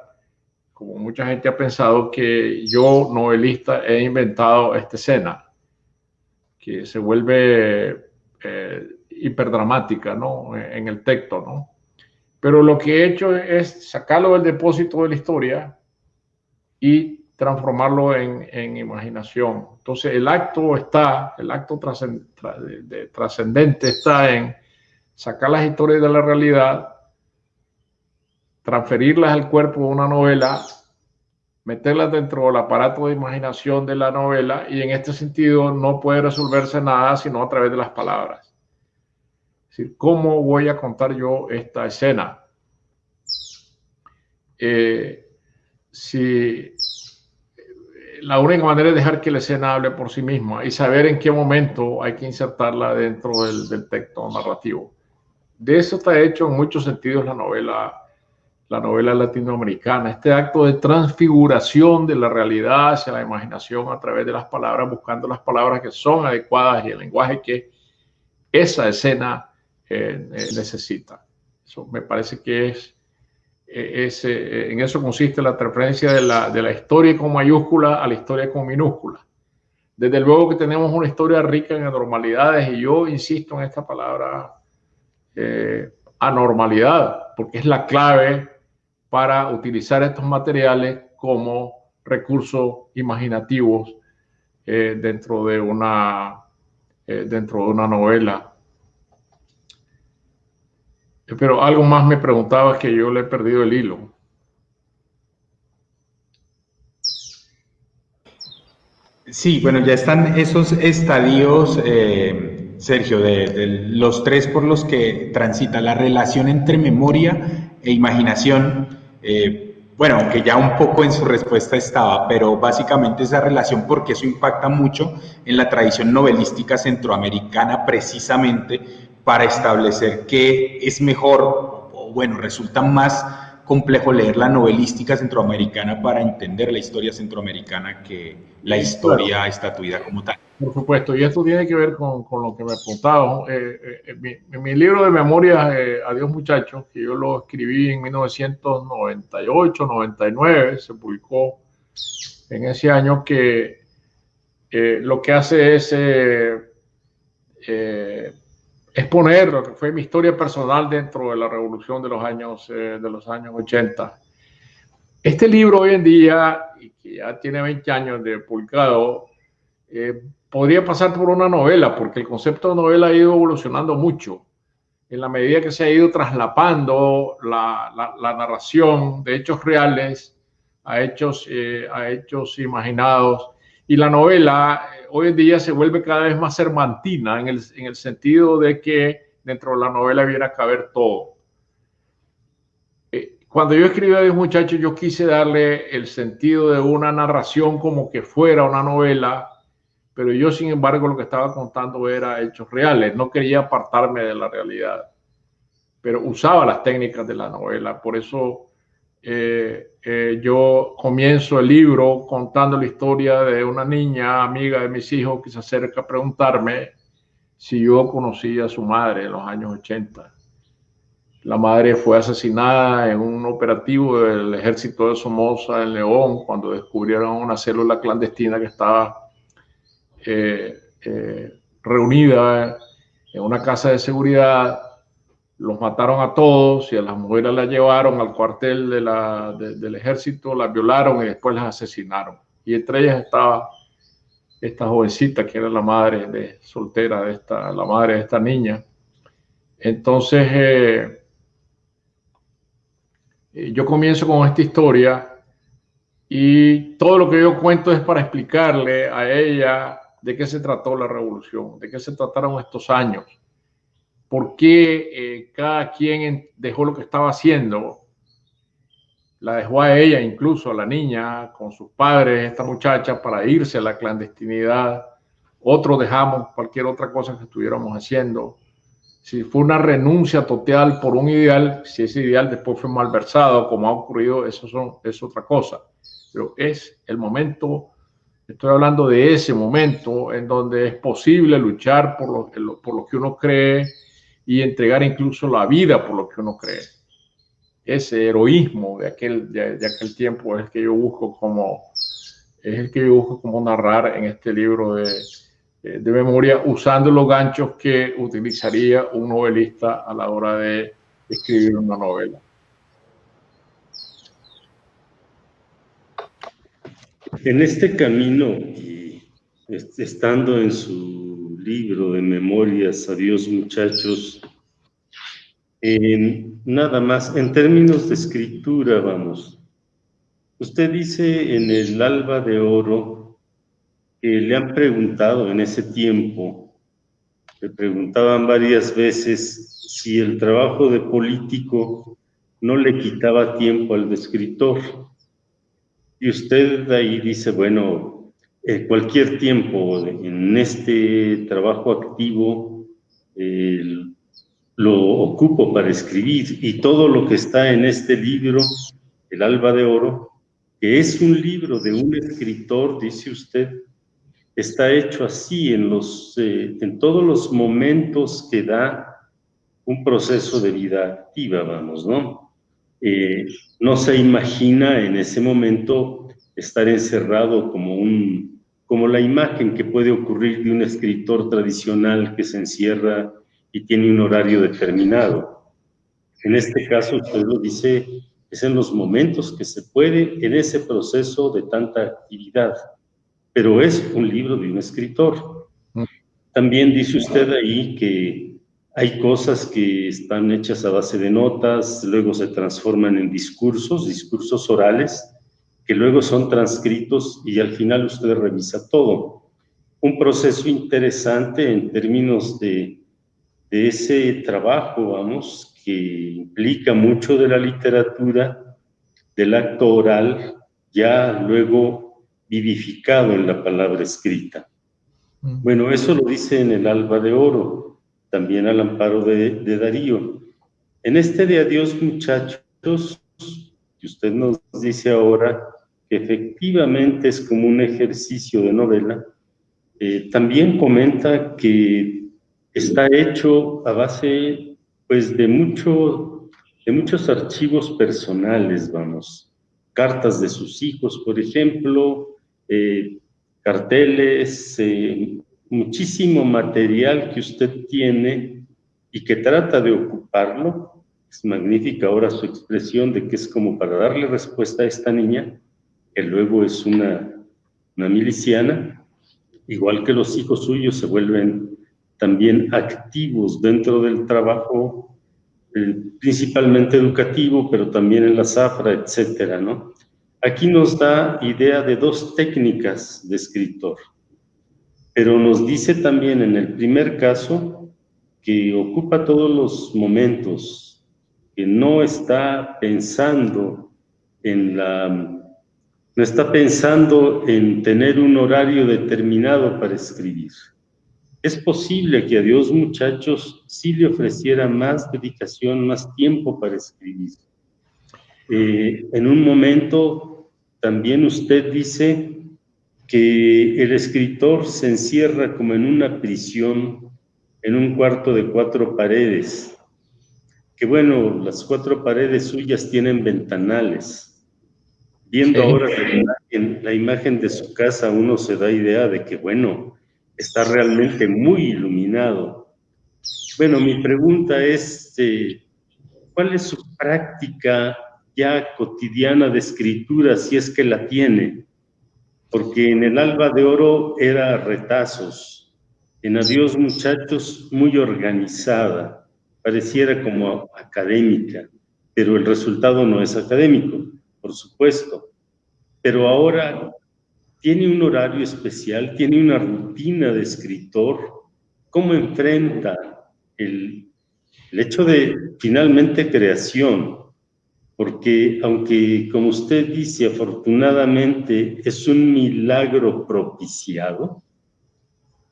como mucha gente ha pensado, que yo, novelista, he inventado esta escena, que se vuelve eh, hiperdramática ¿no? en el texto. ¿no? Pero lo que he hecho es sacarlo del depósito de la historia y transformarlo en, imaginación. Entonces el acto está, el acto trascendente está en sacar las historias de la realidad, transferirlas al cuerpo de una novela, meterlas dentro del aparato de imaginación de la novela y en este sentido no puede resolverse nada sino a través de las palabras. Es decir, ¿cómo voy a contar yo esta escena? Eh, si la única manera es dejar que la escena hable por sí misma y saber en qué momento hay que insertarla dentro del, texto narrativo. De eso está hecho en muchos sentidos la novela, la novela latinoamericana, este acto de transfiguración de la realidad hacia la imaginación a través de las palabras, buscando las palabras que son adecuadas y el lenguaje que esa escena eh, eh, necesita. Eso me parece que es eh, eh, en eso consiste la transferencia de la, historia con mayúscula a la historia con minúscula. Desde luego que tenemos una historia rica en anormalidades y yo insisto en esta palabra eh, anormalidad, porque es la clave para utilizar estos materiales como recursos imaginativos de una, dentro de una novela pero algo más me preguntaba que yo le he perdido el hilo. Sí, bueno, ya están esos estadios, eh, Sergio, de, los tres por los que transita la relación entre memoria e imaginación. Eh, bueno, aunque ya un poco en su respuesta estaba, pero básicamente esa relación, porque eso impacta mucho en la tradición novelística centroamericana precisamente para establecer qué es mejor, o bueno, resulta más complejo leer la novelística centroamericana para entender la historia centroamericana que la historia estatuida como tal. Por supuesto, y esto tiene que ver con, con lo que me apuntaba. Eh, eh, mi, mi, libro de memorias, eh, Adiós muchachos, que yo lo escribí en 1998, 99, se publicó en ese año, que lo que hace es exponer lo que fue mi historia personal dentro de la revolución de los años, eh, de los años 80. Este libro hoy en día, y que ya tiene 20 años de publicado, eh, podría pasar por una novela, porque el concepto de novela ha ido evolucionando mucho en la medida que se ha ido traslapando la, la, narración de hechos reales a hechos, eh, a hechos imaginados. Y la novela hoy en día se vuelve cada vez más sermantina en el, en el sentido de que dentro de la novela viene a caber todo. Eh, cuando yo escribí a los muchachos, yo quise darle el sentido de una narración como que fuera una novela, pero yo, sin embargo, lo que estaba contando era hechos reales. No quería apartarme de la realidad, pero usaba las técnicas de la novela. Por eso eh, eh, yo comienzo el libro contando la historia de una niña amiga de mis hijos que se acerca a preguntarme si yo conocía a su madre en los años 80. La madre fue asesinada en un operativo del ejército de Somoza en León cuando descubrieron una célula clandestina que estaba eh, reunida en una casa de seguridad los mataron a todos y a las mujeres las llevaron al cuartel del ejército, las violaron y después las asesinaron. Y entre ellas estaba esta jovencita que era la madre soltera de esta, la madre de esta niña. Entonces, eh, eh, yo comienzo con esta historia y todo lo que yo cuento es para explicarle a ella de qué se trató la revolución, de qué se trataron estos años por qué eh, cada quien dejó lo que estaba haciendo. La dejó a ella, incluso a la niña, con sus padres, esta muchacha, para irse a la clandestinidad. Otros dejamos cualquier otra cosa que estuviéramos haciendo. Si fue una renuncia total por un ideal, si ese ideal después fue malversado, como ha ocurrido, eso son, es otra cosa. Pero es el momento Estoy hablando de ese momento en donde es posible luchar por lo, por lo que uno cree y entregar incluso la vida por lo que uno cree. Ese heroísmo de aquel, de, aquel tiempo es el que yo busco como es el que yo busco como narrar en este libro de, de memoria usando los ganchos que utilizaría un novelista a la hora de escribir una novela. En este camino, y estando en su libro de memorias, adiós muchachos, nada más, en términos de escritura, vamos. Usted dice en el Alba de Oro que le han preguntado en ese tiempo, le preguntaban varias veces si el trabajo de político no le quitaba tiempo al de escritor. Y usted ahí dice, bueno, cualquier tiempo en este trabajo activo lo ocupo para escribir y todo lo que está en este libro, El Alba de Oro, que es un libro de un escritor, dice usted, está hecho así en, los, eh, en todos los momentos que da un proceso de vida activa, vamos, ¿no? Eh, no se imagina en ese momento estar encerrado como, un, como la imagen que puede ocurrir de un escritor tradicional que se encierra y tiene un horario determinado. En este caso, usted lo dice, es en los momentos que se puede en ese proceso de tanta actividad, pero es un libro de un escritor. Mm. También dice usted ahí que hay cosas que están hechas a base de notas, luego se transforman en discursos, discursos orales, que luego son transcritos y al final usted revisa todo. Un proceso interesante en términos de, de ese trabajo, vamos, que implica mucho de la literatura, del acto oral, ya luego vivificado en la palabra escrita. Mm. Bueno, eso lo dice en el Alba de Oro también al amparo de, Darío. En este de adiós, muchachos, que usted nos dice ahora que efectivamente es como un ejercicio de novela, eh, también comenta que está hecho a base pues de, mucho, de muchos archivos personales, vamos, cartas de sus hijos, por ejemplo, eh, carteles, eh, muchísimo material que usted tiene y que trata de ocuparlo. Es magnífica ahora su expresión de que es como para darle respuesta a esta niña, que luego es una, una miliciana, igual que los hijos suyos se vuelven también activos dentro del trabajo, eh, principalmente educativo, pero también en la zafra, etcétera, ¿no? Aquí nos da idea de dos técnicas de escritor pero nos dice también en el primer caso que ocupa todos los momentos, que no está pensando en la no está pensando en tener un horario determinado para escribir. Es posible que a Dios, muchachos, sí le ofreciera más dedicación, más tiempo para escribir. Eh, en un momento también usted dice que el escritor se encierra como en una prisión, en un cuarto de cuatro paredes, que bueno, las cuatro paredes suyas tienen ventanales. Viendo ahora la imagen, de su casa, uno se da idea de que, bueno, está realmente muy iluminado. Bueno, mi pregunta es, eh, ¿cuál es su práctica ya cotidiana de escritura, si es que la tiene? porque en el alba de oro era retazos, en Adiós Muchachos muy organizada, pareciera como académica, pero el resultado no es académico, por supuesto. Pero ahora tiene un horario especial, tiene una rutina de escritor, cómo enfrenta el, el hecho de finalmente creación, porque aunque, como usted dice, afortunadamente es un milagro propiciado,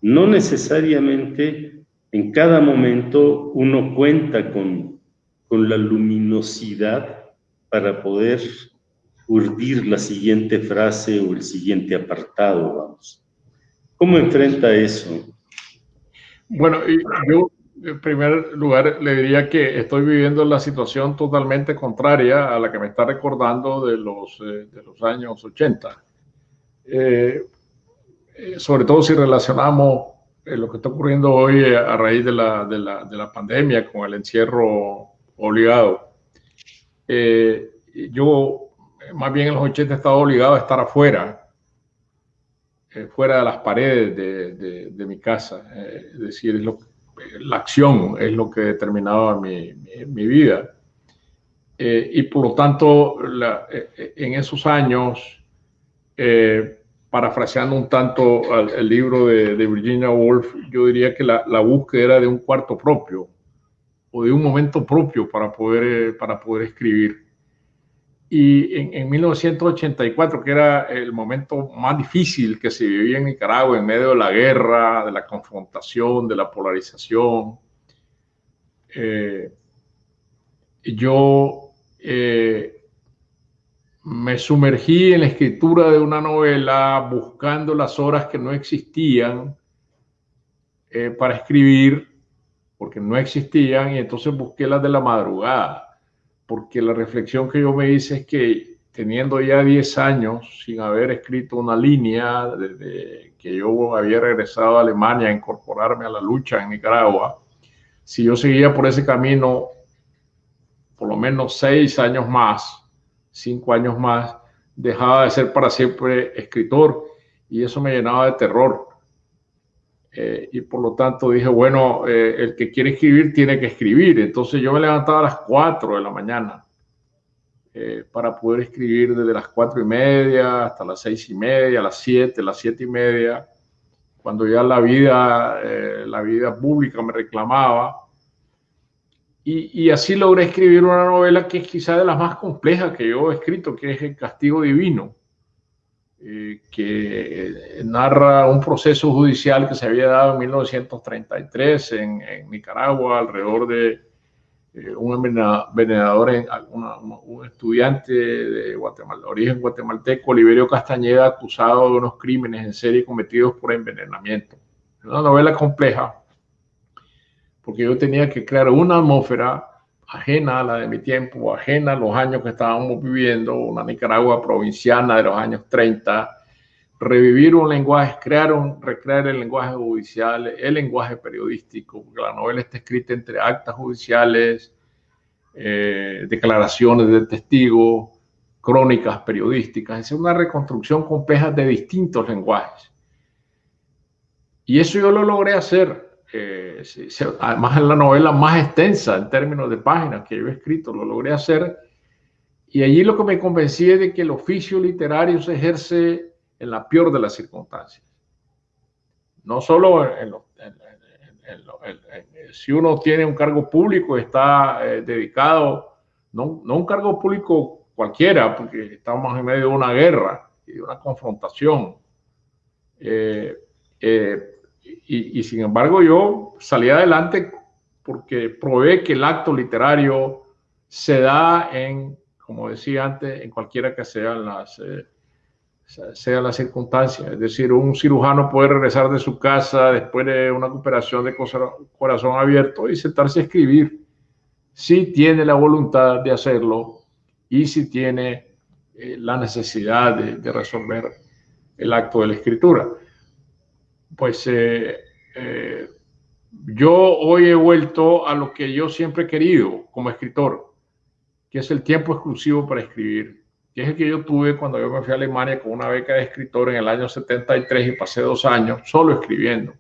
no necesariamente en cada momento uno cuenta con, con la luminosidad para poder urdir la siguiente frase o el siguiente apartado, vamos. ¿Cómo enfrenta eso? Bueno, yo en primer lugar le diría que estoy viviendo la situación totalmente contraria a la que me está recordando de los, eh, de los años 80. Eh, eh, sobre todo si relacionamos lo que está ocurriendo hoy a raíz de la, de la, de la pandemia con el encierro obligado. yo más bien en los 80 he estado obligado a estar afuera, fuera de las paredes de, de, mi casa. es decir, es lo, la acción es lo que determinaba mi, mi, vida. y por lo tanto, en esos años, parafraseando un tanto el libro de, Virginia Woolf, yo diría que la, la, búsqueda era de un cuarto propio o de un momento propio para poder, eh, para poder escribir. Y en, en, 1984, que era el momento más difícil que se vivía en Nicaragua, en medio de la guerra, de la confrontación, de la polarización, eh, yo eh, me sumergí en la escritura de una novela buscando las horas que no existían eh, para escribir, porque no existían, y entonces busqué las de la madrugada, porque la reflexión que yo me hice es que teniendo ya 10 años sin haber escrito una línea desde que yo había regresado a Alemania a incorporarme a la lucha en Nicaragua, si yo seguía por ese camino por lo menos 6 años más, cinco años más, dejaba de ser para siempre escritor y eso me llenaba de terror. Eh, y por lo tanto dije, bueno, eh, el que quiere escribir tiene que escribir. Entonces yo me levantaba a las 4 de la mañana eh, para poder escribir desde las cuatro y media hasta las seis y media, las 7, las siete y media, cuando ya la vida, la vida pública me reclamaba y, así logré escribir una novela que es quizá de las más complejas que yo he escrito, que es El Castigo Divino, eh, que narra un proceso judicial que se había dado en 1933 en, Nicaragua alrededor de eh, un envenenador, un estudiante de Guatemala, origen guatemalteco, Oliverio Castañeda, acusado de unos crímenes en serie cometidos por envenenamiento. Es una novela compleja, porque yo tenía que crear una atmósfera ajena a la de mi tiempo, ajena a los años que estábamos viviendo, una Nicaragua provinciana de los años 30, revivir un lenguaje, crear un, recrear el lenguaje judicial, el lenguaje periodístico, porque la novela está escrita entre actas judiciales, eh, declaraciones de testigos, crónicas periodísticas, es una reconstrucción compleja de distintos lenguajes. Y eso yo lo logré hacer eh, además es la novela más extensa en términos de páginas que yo he escrito, lo logré hacer. Y allí lo que me convencí es de que el oficio literario se ejerce en la peor de las circunstancias. No solo en, si uno tiene un cargo público, está eh, dedicado, no, no, un cargo público cualquiera, porque estamos en medio de una guerra y de una confrontación. Eh, y, sin embargo yo salí adelante porque probé que el acto literario se da en, como decía antes, en cualquiera que sean las, eh, sean las circunstancias. Es decir, un cirujano puede regresar de su casa después de una operación de corazón abierto y sentarse a escribir si tiene la voluntad de hacerlo y si tiene eh, la necesidad de resolver el acto de la escritura pues eh, eh, yo hoy he vuelto a lo que yo siempre he querido como escritor, que es el tiempo exclusivo para escribir, que es el que yo tuve cuando yo me fui a Alemania con una beca de escritor en el año 73 y pasé dos años solo escribiendo.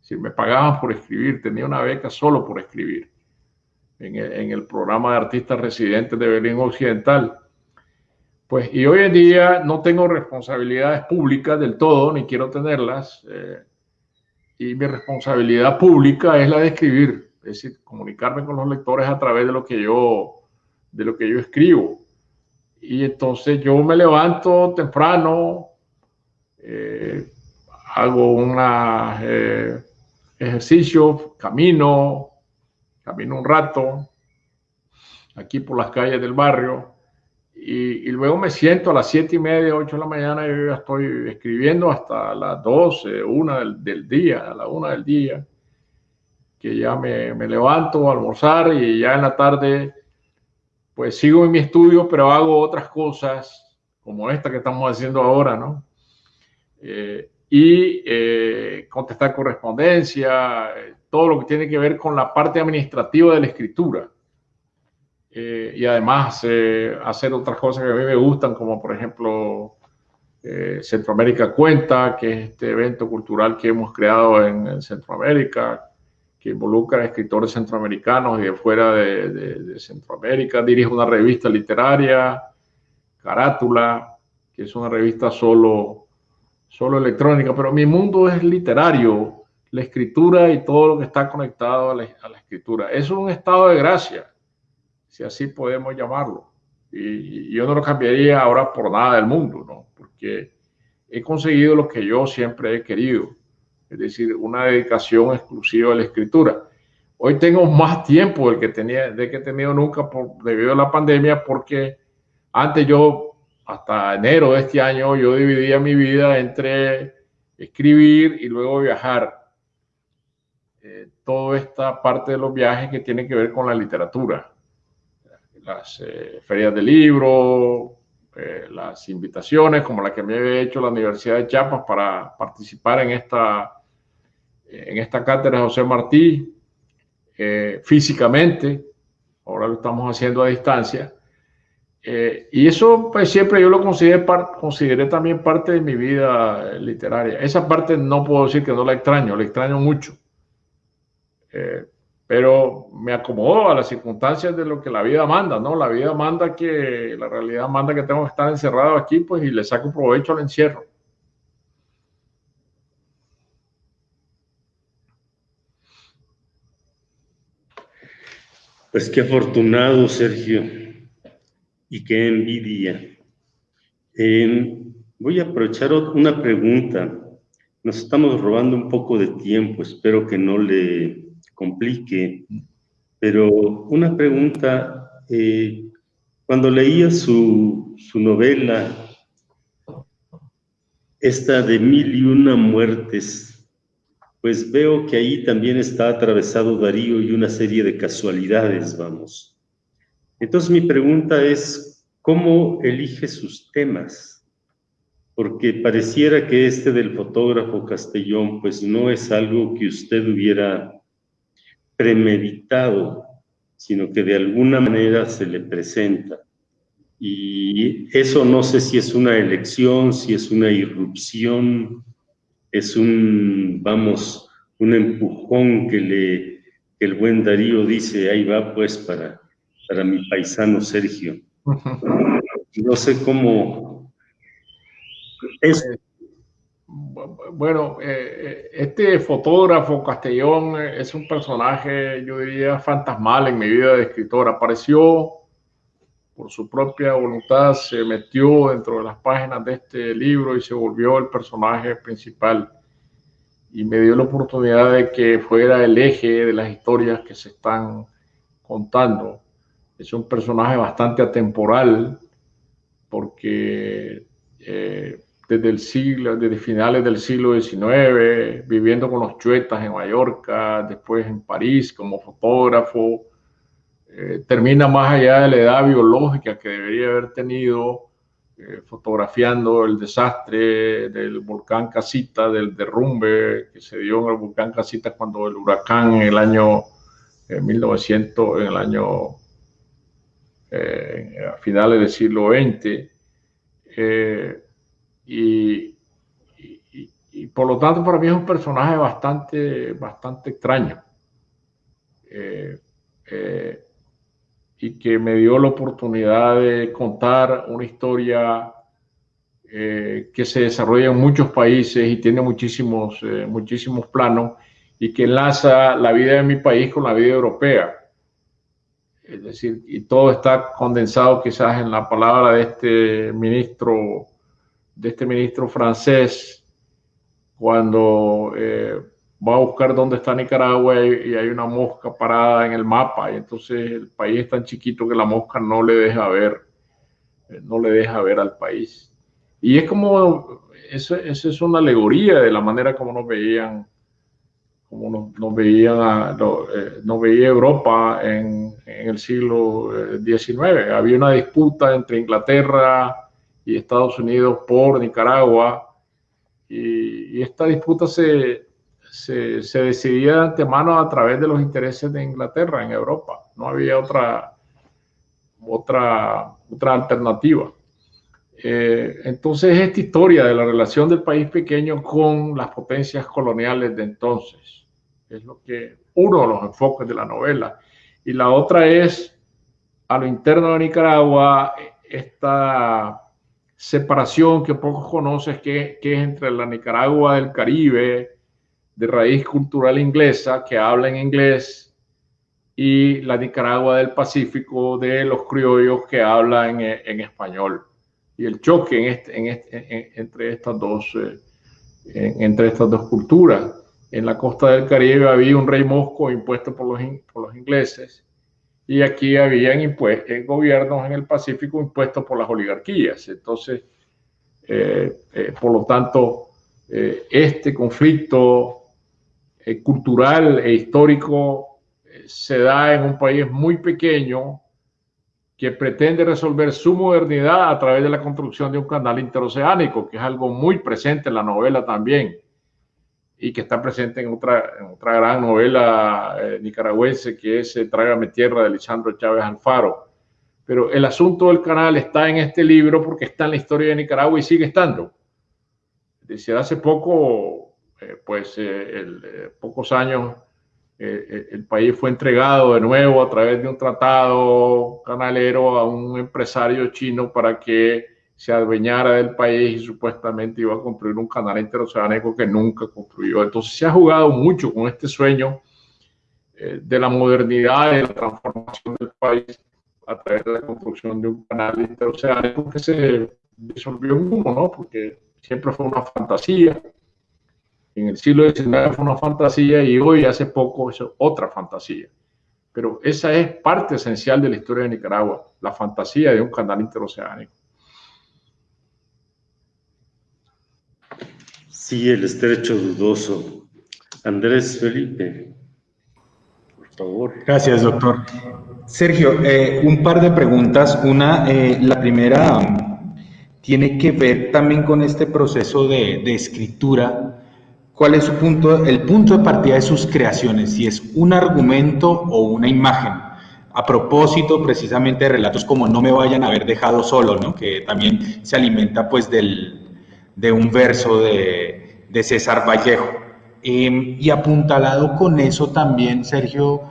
Si me pagaban por escribir, tenía una beca solo por escribir en el, en el programa de artistas residentes de Berlín Occidental. Pues, y hoy en día no tengo responsabilidades públicas del todo, ni quiero tenerlas. Eh, y mi responsabilidad pública es la de escribir, es decir, comunicarme con los lectores a través de lo que yo, de lo que yo escribo. Y entonces yo me levanto temprano, eh, hago un eh, ejercicio, camino, camino un rato aquí por las calles del barrio y, luego me siento a las siete y media, ocho de la mañana, y yo ya estoy escribiendo hasta las 12, una del, día, a la una del día, que ya me, me, levanto a almorzar y ya en la tarde, pues sigo en mi estudio, pero hago otras cosas, como esta que estamos haciendo ahora, ¿no? Eh, y eh, contestar correspondencia, todo lo que tiene que ver con la parte administrativa de la escritura. Eh, y además eh, hacer otras cosas que a mí me gustan, como por ejemplo eh, Centroamérica Cuenta, que es este evento cultural que hemos creado en, Centroamérica, que involucra a escritores centroamericanos y de fuera de, Centroamérica. Dirijo una revista literaria, Carátula, que es una revista solo, solo electrónica, pero mi mundo es literario, la escritura y todo lo que está conectado a la, a la escritura. Es un estado de gracia si así podemos llamarlo. Y, yo no lo cambiaría ahora por nada del mundo, ¿no? Porque he conseguido lo que yo siempre he querido, es decir, una dedicación exclusiva a la escritura. Hoy tengo más tiempo del que tenía, de que he tenido nunca debido a la pandemia, porque antes yo, hasta enero de este año, yo dividía mi vida entre escribir y luego viajar. Eh, toda esta parte de los viajes que tiene que ver con la literatura las eh, ferias de libro, eh, las invitaciones, como la que me había hecho la Universidad de Chiapas para participar en esta, en esta cátedra José Martí, eh, físicamente, ahora lo estamos haciendo a distancia. y eso pues siempre yo lo consideré, consideré también parte de mi vida literaria. Esa parte no puedo decir que no la extraño, la extraño mucho pero me acomodo a las circunstancias de lo que la vida manda, ¿no? La vida manda que, la realidad manda que tengo que estar encerrado aquí, pues, y le saco provecho al encierro. Pues qué afortunado, Sergio, y qué envidia. voy a aprovechar una pregunta. Nos estamos robando un poco de tiempo, espero que no le complique, pero una pregunta, eh, cuando leía su, su novela, esta de mil y una muertes, pues veo que ahí también está atravesado Darío y una serie de casualidades, vamos. Entonces mi pregunta es, ¿cómo elige sus temas? Porque pareciera que este del fotógrafo Castellón, pues no es algo que usted hubiera premeditado, sino que de alguna manera se le presenta. Y eso no sé si es una elección, si es una irrupción, es un, vamos, un empujón que le el buen Darío dice, ahí va pues para, para mi paisano Sergio. No sé cómo es bueno, eh, eh, este fotógrafo Castellón eh, es un personaje, yo diría, fantasmal en mi vida de escritor. Apareció por su propia voluntad, se metió dentro de las páginas de este libro y se volvió el personaje principal. Y me dio la oportunidad de que fuera el eje de las historias que se están contando. Es un personaje bastante atemporal porque desde el siglo, desde finales del siglo XIX, viviendo con los chuetas en Mallorca, después en París como fotógrafo, eh, termina más allá de la edad biológica que debería haber tenido, eh, fotografiando el desastre del volcán Casita, del derrumbe que se dio en el volcán Casita cuando el huracán en el año 1900, en el año eh, a finales del siglo XX, y, por lo tanto para mí es un personaje bastante, bastante extraño. Eh, eh, y que me dio la oportunidad de contar una historia eh, que se desarrolla en muchos países y tiene muchísimos, muchísimos planos y que enlaza la vida de mi país con la vida europea. Es decir, y todo está condensado quizás en la palabra de este ministro de este ministro francés cuando eh, va a buscar dónde está Nicaragua y, hay una mosca parada en el mapa y entonces el país es tan chiquito que la mosca no le deja ver no le deja ver al país. Y es como, eso, es una alegoría de la manera como nos veían, como nos, veían, no, veía Europa en el siglo XIX. Había una disputa entre Inglaterra y Estados Unidos por Nicaragua y, esta disputa se, se, se, decidía de antemano a través de los intereses de Inglaterra en Europa. No había otra, otra, otra alternativa. Eh, entonces, esta historia de la relación del país pequeño con las potencias coloniales de entonces es lo que uno de los enfoques de la novela. Y la otra es a lo interno de Nicaragua, esta separación que pocos conocen, que, es entre la Nicaragua del Caribe, de raíz cultural inglesa, que habla en inglés, y la Nicaragua del Pacífico de los criollos que hablan en, español. Y el choque este, este, entre, estas dos, eh, entre estas dos culturas. En la costa del Caribe había un rey mosco impuesto por los, por los ingleses y aquí habían eh, gobiernos en el Pacífico impuestos por las oligarquías. Entonces, eh, eh, por lo tanto, este conflicto cultural e histórico se da en un país muy pequeño que pretende resolver su modernidad a través de la construcción de un canal interoceánico, que es algo muy presente en la novela también y que está presente en otra, otra gran novela eh, nicaragüense que es eh, Trágame Tierra de Lisandro Chávez Alfaro. Pero el asunto del canal está en este libro porque está en la historia de Nicaragua y sigue estando. Desde hace poco, eh, pues el, pocos años, el país fue entregado de nuevo a través de un tratado canalero a un empresario chino para que se adueñara del país y supuestamente iba a construir un canal interoceánico que nunca construyó. Entonces se ha jugado mucho con este sueño eh, de la modernidad de la transformación del país a través de la construcción de un canal interoceánico que se disolvió en humo, ¿no? Porque siempre fue una fantasía. En el siglo XIX fue una fantasía y hoy, hace poco, es otra fantasía. Pero esa es parte esencial de la historia de Nicaragua, la fantasía de un canal interoceánico. Sí, el estrecho dudoso. Andrés Felipe, por favor. Gracias, doctor. Sergio, eh, un par de preguntas. Una, eh, la primera um, tiene que ver también con este proceso de, escritura. ¿Cuál es su punto, el punto de partida de sus creaciones? Si es un argumento o una imagen. A propósito, precisamente, de relatos como No me vayan a haber dejado solo, ¿no? Que también se alimenta, pues, del, de un verso de, César Vallejo. Em, y apuntalado con eso también, Sergio,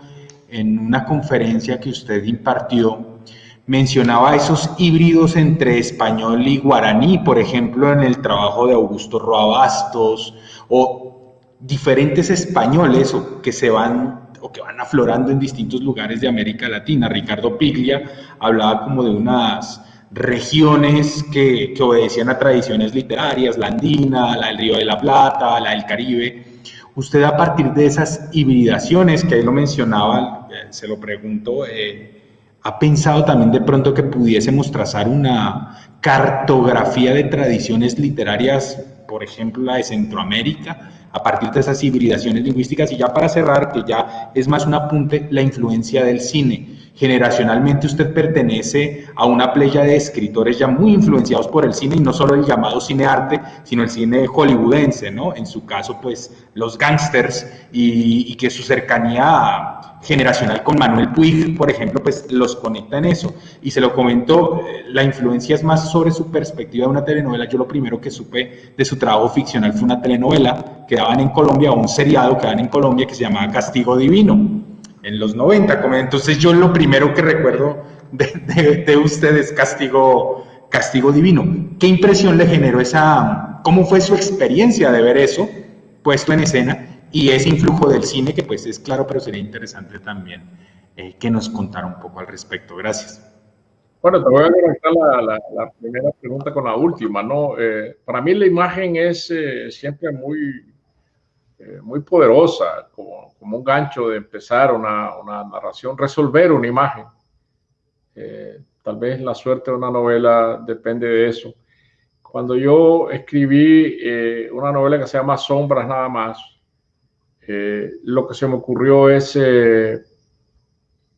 en una conferencia que usted impartió, mencionaba esos híbridos entre español y guaraní, por ejemplo, en el trabajo de Augusto Roabastos, o diferentes españoles que se van o que van aflorando en distintos lugares de América Latina. Ricardo Piglia hablaba como de unas regiones que, obedecían a tradiciones literarias, la andina, la del Río de la Plata, la del Caribe. Usted a partir de esas hibridaciones, que ahí lo mencionaba, eh, se lo pregunto, eh, ¿ha pensado también de pronto que pudiésemos trazar una cartografía de tradiciones literarias, por ejemplo la de Centroamérica, a partir de esas hibridaciones lingüísticas? Y ya para cerrar, que ya es más un apunte, la influencia del cine Generacionalmente usted pertenece a una playa de escritores ya muy influenciados por el cine y no solo el llamado cine arte, sino el cine hollywoodense, ¿no? En su caso, pues los gangsters y, que su cercanía generacional con Manuel Puig, por ejemplo, pues los conecta en eso. Y se lo comentó, eh, la influencia es más sobre su perspectiva de una telenovela. Yo lo primero que supe de su trabajo ficcional fue una telenovela que daban en Colombia, o un seriado que daban en Colombia que se llamaba Castigo Divino en los 90. Entonces yo lo primero que recuerdo de, ustedes castigo, castigo divino. ¿Qué impresión le generó esa, cómo fue su experiencia de ver eso puesto en escena y ese influjo del cine que pues es claro, pero sería interesante también eh, que nos contara un poco al respecto. Gracias. Bueno, te voy a conectar la, primera pregunta con la última, ¿no? Eh, para mí la imagen es eh, siempre muy, muy poderosa, como como un gancho de empezar una, narración, resolver una imagen. Eh, tal vez la suerte de una novela depende de eso. Cuando yo escribí eh, una novela que se llama Sombras nada más, eh, lo que se me ocurrió es, eh,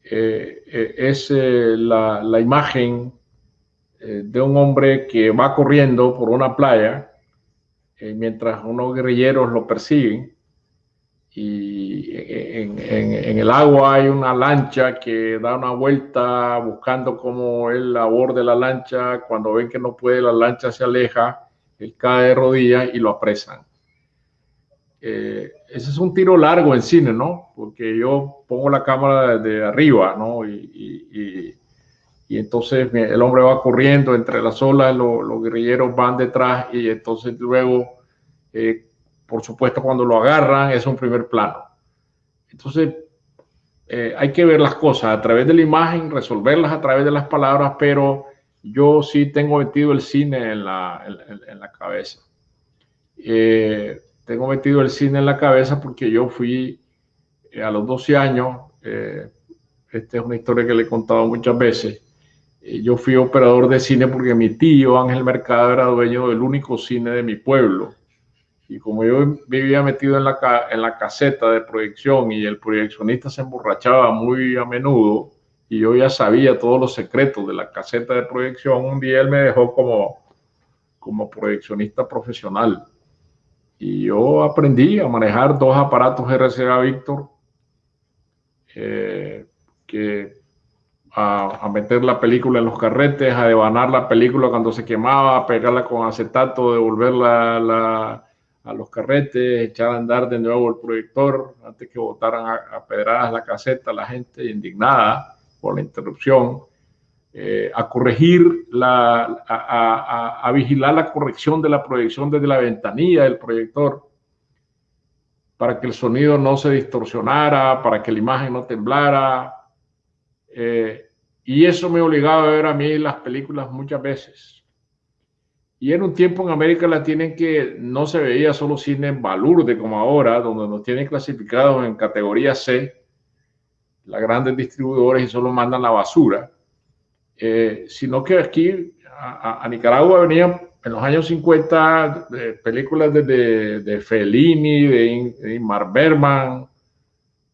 es la, la, imagen de un hombre que va corriendo por una playa mientras unos guerrilleros lo persiguen y en, el agua hay una lancha que da una vuelta buscando cómo él aborde la lancha. Cuando ven que no puede, la lancha se aleja, él cae de rodillas y lo apresan. Eh, ese es un tiro largo en cine, ¿no? Porque yo pongo la cámara de arriba, ¿no? Entonces el hombre va corriendo entre las olas, los guerrilleros van detrás y entonces luego eh, por supuesto, cuando lo agarran es un primer plano. Entonces, eh, hay que ver las cosas a través de la imagen, resolverlas a través de las palabras, pero yo sí tengo metido el cine en la, en, la cabeza. Eh, tengo metido el cine en la cabeza porque yo fui a los 12 años, esta es una historia que le he contado muchas veces, yo fui operador de cine porque mi tío Ángel Mercado era dueño del único cine de mi pueblo y como yo vivía metido en la, en la caseta de proyección y el proyeccionista se emborrachaba muy a menudo y yo ya sabía todos los secretos de la caseta de proyección, un día él me dejó como, como proyeccionista profesional. Y yo aprendí a manejar dos aparatos RCA Victor, eh, que a, a, meter la película en los carretes, a devanar la película cuando se quemaba, a pegarla con acetato, devolverla la a los carretes, echar a andar de nuevo el proyector antes que botaran a, pedradas la caseta, la gente indignada por la interrupción, eh, a corregir, la, a, a, vigilar la corrección de la proyección desde la ventanilla del proyector para que el sonido no se distorsionara, para que la imagen no temblara. Eh, y eso me obligaba a ver a mí las películas muchas veces y en un tiempo en América Latina en que no se veía solo cine en balurde como ahora, donde nos tienen clasificados en categoría C, las grandes distribuidores y solo mandan la basura, eh, sino que aquí a, Nicaragua venían en los años 50 películas de, de, Fellini, de, Ingmar Bergman,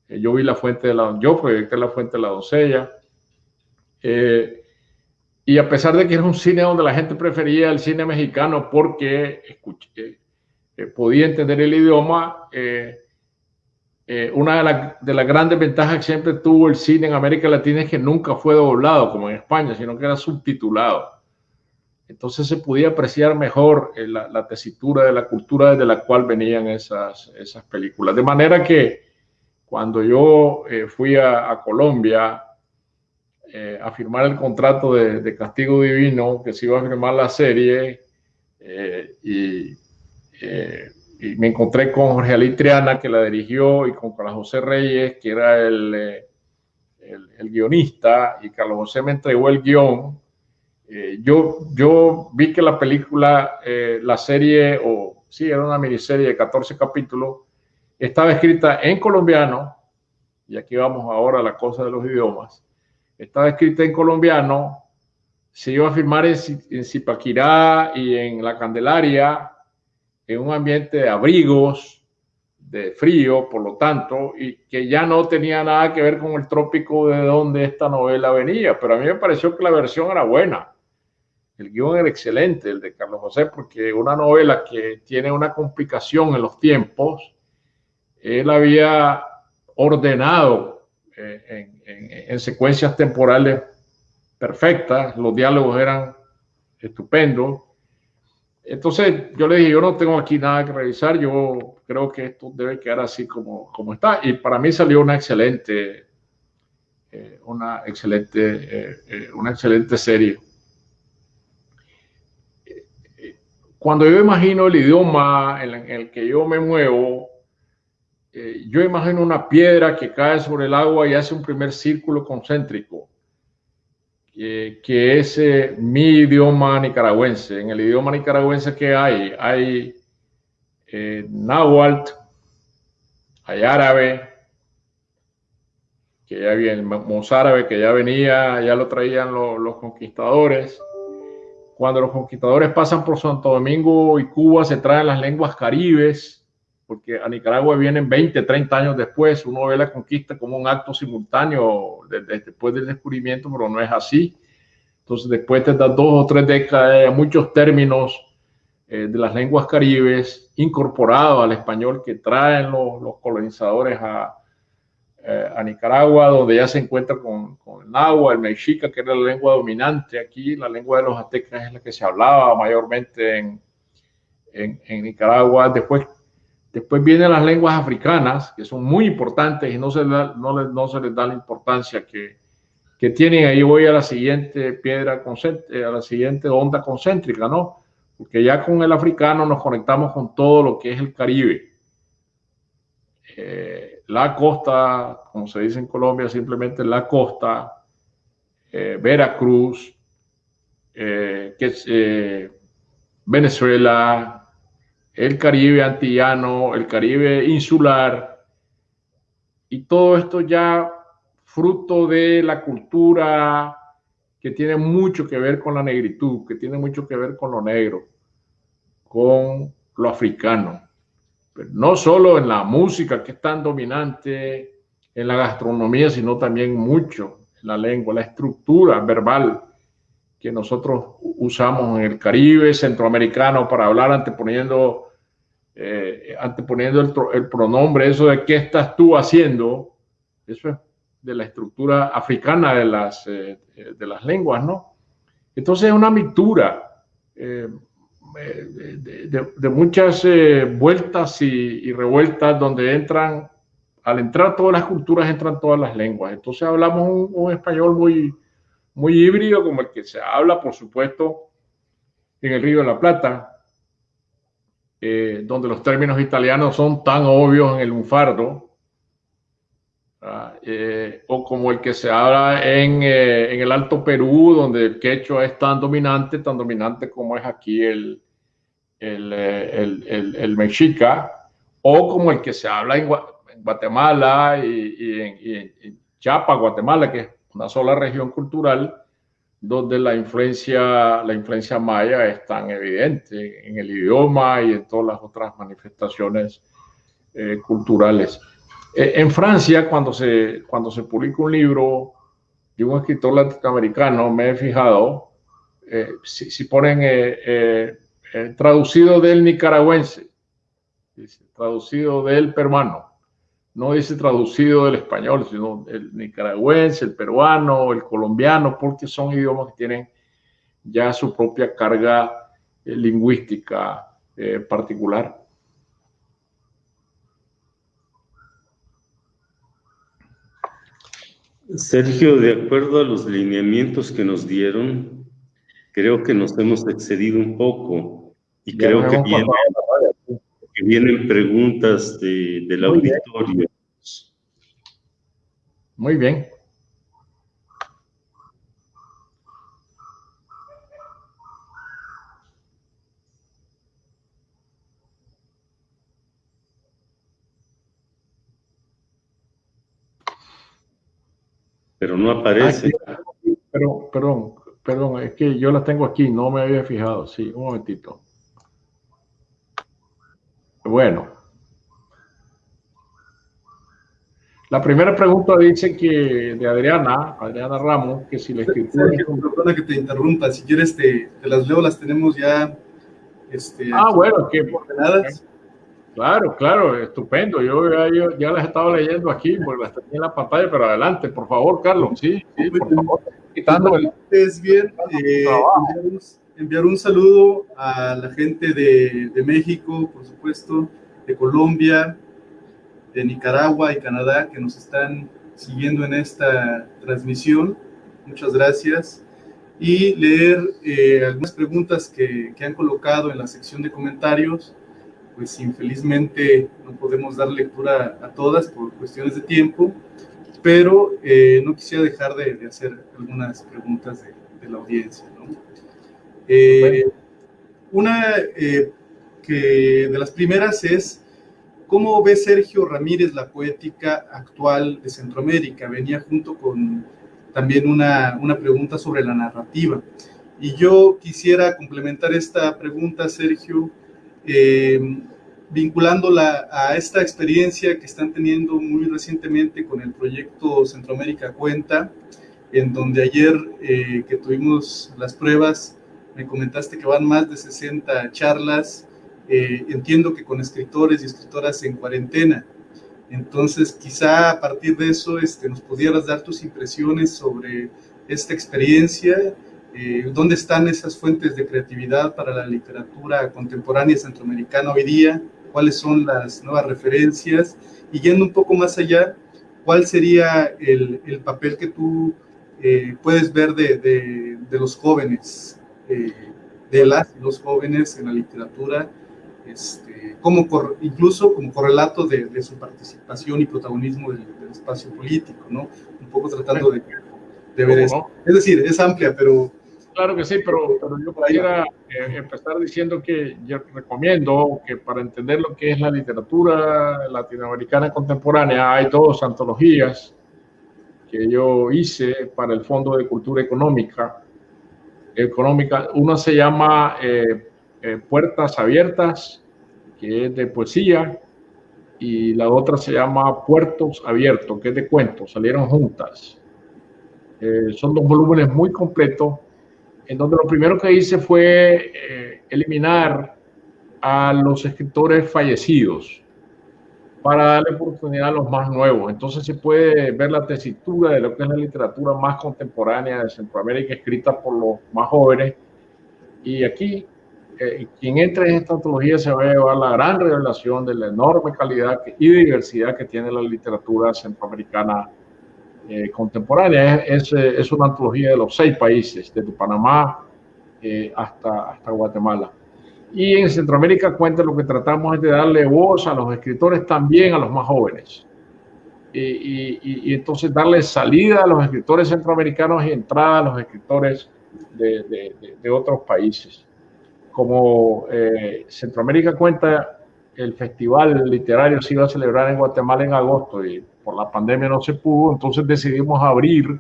eh, yo vi La Fuente de la... Yo proyecté La Fuente de la Doncella. Eh, y a pesar de que era un cine donde la gente prefería el cine mexicano porque escuché, eh, podía entender el idioma, eh, eh, una de, las grandes ventajas que siempre tuvo el cine en América Latina es que nunca fue doblado como en España, sino que era subtitulado. Entonces se podía apreciar mejor la, tesitura de la cultura desde la cual venían esas, películas. De manera que cuando yo fui a Colombia, eh, a firmar el contrato de, Castigo Divino, que se iba a firmar la serie, eh, eh, y, me encontré con Jorge Ali Triana, que la dirigió, y con Carlos José Reyes, que era el, el, guionista, y Carlos José me entregó el guion. yo, yo vi que la película, la serie, o sí, era una miniserie de 14 capítulos, estaba escrita en colombiano, y aquí vamos ahora a la cosa de los idiomas, estaba escrita en colombiano, se iba a filmar en, Zipaquirá y en La Candelaria, en un ambiente de abrigos, de frío, por lo tanto, y que ya no tenía nada que ver con el trópico de donde esta novela venía, pero a mí me pareció que la versión era buena. El guion era excelente, el de Carlos José, porque una novela que tiene una complicación en los tiempos, él había ordenado eh, en, secuencias temporales perfectas, los diálogos eran estupendos. Entonces yo le dije, yo no tengo aquí nada que revisar, yo creo que esto debe quedar así como, como está. Y para mí salió una excelente, eh, una, excelente eh, una excelente serie. Cuando yo imagino el idioma en el que yo me muevo, eh, yo imagino una piedra que cae sobre el agua y hace un primer círculo concéntrico, que, es eh, mi idioma nicaragüense. En el idioma nicaragüense que hay, hay eh, náhuatl, hay árabe, que ya viene, mozárabe, que ya venía, ya lo traían los conquistadores. Cuando los conquistadores pasan por Santo Domingo y Cuba, se traen las lenguas caribes, porque a Nicaragua vienen 20, 30 años después. Uno ve la conquista como un acto simultáneo después del descubrimiento, pero no es así. Entonces, después de estas dos o tres décadas, muchos términos eh, de las lenguas caribes incorporados al español que traen los colonizadores a, eh, a Nicaragua, donde ya se encuentra con, el náhuatl, el mexica, que era la lengua dominante aquí, la lengua de los aztecas es la que se hablaba mayormente en, en, Nicaragua. Después, después vienen las lenguas africanas, que son muy importantes y no se, no, no se les da la importancia que, que tienen. Ahí voy a la siguiente piedra, eh, a la siguiente onda concéntrica, ¿no? Porque ya con el africano nos conectamos con todo lo que es el Caribe. Eh, la costa, como se dice en Colombia, simplemente la costa, eh, Veracruz, que Venezuela, el Caribe antillano, el Caribe insular, y todo esto ya fruto de la cultura que tiene mucho que ver con la negritud, que tiene mucho que ver con lo negro, con lo africano. No solo en la música que es tan dominante, en la gastronomía, sino también mucho en la lengua, la estructura verbal que nosotros usamos en el Caribe centroamericano para hablar anteponiendo, eh, anteponiendo el, pronombre, eso de qué estás tú haciendo, eso es de la estructura africana de las, eh, de las lenguas, ¿no? Entonces es una mixtura. Eh, de, muchas eh, vueltas y, revueltas donde entran, al entrar todas las culturas, entran todas las lenguas. Entonces hablamos un, español muy, muy híbrido, como el que se habla, por supuesto, en el Río de la Plata, eh, donde los términos italianos son tan obvios en el lunfardo, eh, o como el que se habla en, en, el Alto Perú, donde el quechua es tan dominante, tan dominante como es aquí el, eh, el, el, el, mexica, o como el que se habla en, Guatemala y, en, Chiapas, Guatemala, que es una sola región cultural, donde la influencia, la influencia maya es tan evidente en el idioma y en todas las otras manifestaciones eh, culturales. Eh, en Francia, cuando se, cuando se publica un libro de un escritor latinoamericano, me he fijado, si, si, ponen eh, traducido del nicaragüense, traducido del peruano, no dice traducido del español, sino el nicaragüense, el peruano, el colombiano, porque son idiomas que tienen ya su propia carga eh, lingüística eh, particular. Sergio, de acuerdo a los lineamientos que nos dieron, creo que nos hemos excedido un poco y creo que, vienen preguntas de, del auditorio. Muy bien. Pero no aparece. pero, perdón, perdón, es que yo la tengo aquí, no me había fijado. Sí, un momentito. Bueno. La primera pregunta dice que de Adriana, Adriana Ramos, que si la escritura... Perdona que te interrumpa, si quieres te, las leo, las tenemos ya... Este, ah, bueno, que... Claro, claro, estupendo. Yo ya, ya las estaba leyendo aquí, porque las tenía en la pantalla, pero adelante, por favor, Carlos. Sí, sí, por favor. Quitando el... Es bien, eh, enviar un saludo a la gente de, de, México, por supuesto, de Colombia, de Nicaragua y Canadá que nos están siguiendo en esta transmisión. Muchas gracias. Y leer eh, algunas preguntas que, que, han colocado en la sección de comentarios. Pues infelizmente no podemos dar lectura a todas por cuestiones de tiempo, pero eh, no quisiera dejar de, de, hacer algunas preguntas de, de la audiencia. ¿no? Eh, una eh, que de las primeras es ¿Cómo ve Sergio Ramírez la poética actual de Centroamérica? Venía junto con también una, una pregunta sobre la narrativa. Y yo quisiera complementar esta pregunta, Sergio, eh, vinculándola a esta experiencia que están teniendo muy recientemente con el proyecto Centroamérica Cuenta, en donde ayer eh, que tuvimos las pruebas, me comentaste que van más de 60 charlas, eh, entiendo que con escritores y escritoras en cuarentena. Entonces, quizá a partir de eso este, nos pudieras dar tus impresiones sobre esta experiencia eh, dónde están esas fuentes de creatividad para la literatura contemporánea centroamericana hoy día, cuáles son las nuevas referencias y yendo un poco más allá, cuál sería el, el papel que tú eh, puedes ver de, de, de los jóvenes, eh, de las los jóvenes en la literatura, este, como incluso como correlato de, de, su participación y protagonismo del, del, espacio político, ¿no? Un poco tratando de, de ver eso. Es decir, es amplia, pero Claro que sí, pero, pero yo quisiera eh, empezar diciendo que yo recomiendo que para entender lo que es la literatura latinoamericana contemporánea hay dos antologías que yo hice para el Fondo de Cultura Económica. Económica. Una se llama eh, eh, Puertas Abiertas, que es de poesía, y la otra se llama Puertos Abiertos, que es de cuentos, salieron juntas. Eh, son dos volúmenes muy completos en donde lo primero que hice fue eliminar a los escritores fallecidos para darle oportunidad a los más nuevos. Entonces se puede ver la tesitura de lo que es la literatura más contemporánea de Centroamérica, escrita por los más jóvenes. Y aquí, eh, quien entre en esta antología se va a llevar la gran revelación de la enorme calidad y diversidad que tiene la literatura centroamericana eh, contemporánea. Es, una antología de los seis países, desde Panamá eh, hasta Guatemala. Y en Centroamérica cuenta lo que tratamos es de darle voz a los escritores también a los más jóvenes. Y, y, y entonces darle salida a los escritores centroamericanos y entrada a los escritores de, de, de, otros países. Como eh, Centroamérica cuenta, el festival literario se iba a celebrar en Guatemala en agosto y por la pandemia no se pudo, entonces decidimos abrir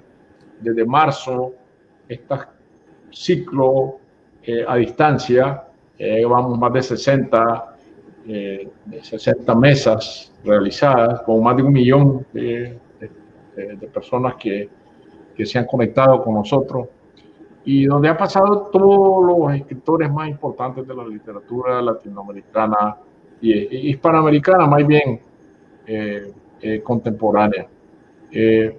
desde marzo este ciclo eh, a distancia, eh, vamos más de 60, eh, 60 mesas realizadas con más de un millón de, de, de personas que, que se han conectado con nosotros y donde ha pasado todos los escritores más importantes de la literatura latinoamericana y hispanoamericana, más bien. Eh, eh, contemporánea. Eh,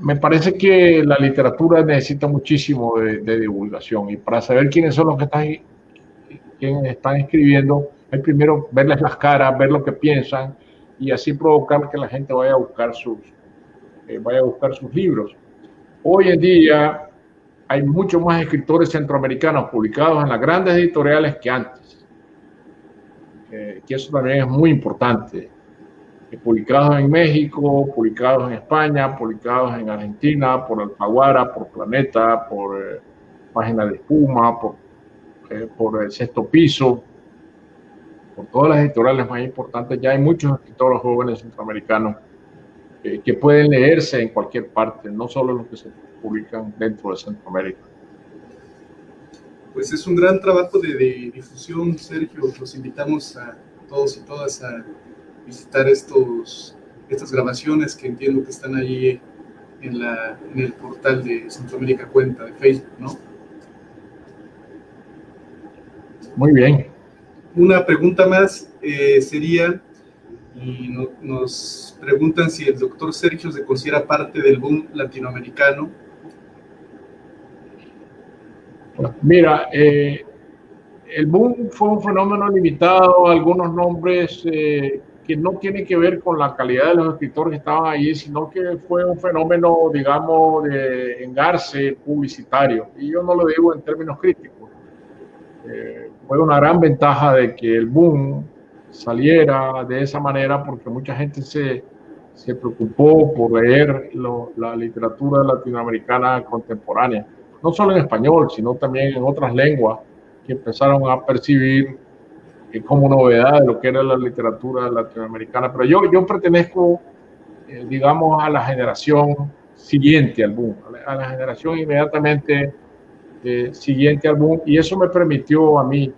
me parece que la literatura necesita muchísimo de, de, divulgación y para saber quiénes son los que están, quienes están escribiendo, hay primero verles las caras, ver lo que piensan y así provocar que la gente vaya a buscar sus, eh, vaya a buscar sus libros. Hoy en día hay muchos más escritores centroamericanos publicados en las grandes editoriales que antes, que eso también es muy importante publicados en México, publicados en España, publicados en Argentina, por Alfaguara, por Planeta, por eh, Página de Espuma, por, eh, por el Sexto Piso, por todas las editoriales más importantes. Ya hay muchos escritores jóvenes centroamericanos eh, que pueden leerse en cualquier parte, no solo los que se publican dentro de Centroamérica. Pues es un gran trabajo de, de difusión, Sergio. Los invitamos a todos y todas a visitar estos, estas grabaciones que entiendo que están ahí en, la, en el portal de Centroamérica Cuenta de Facebook, ¿no? Muy bien. Una pregunta más eh, sería, y no, nos preguntan si el doctor Sergio se considera parte del boom latinoamericano. Mira, eh, el boom fue un fenómeno limitado a algunos nombres eh, que no tiene que ver con la calidad de los escritores que estaban ahí, sino que fue un fenómeno, digamos, de engarce publicitario. Y yo no lo digo en términos críticos. Eh, fue una gran ventaja de que el boom saliera de esa manera porque mucha gente se, se preocupó por leer lo, la literatura latinoamericana contemporánea, no solo en español, sino también en otras lenguas que empezaron a percibir como novedad lo que era la literatura latinoamericana. Pero yo, yo pertenezco, eh, digamos, a la generación siguiente al boom, a la, generación inmediatamente eh, siguiente al boom, y eso me permitió a mí,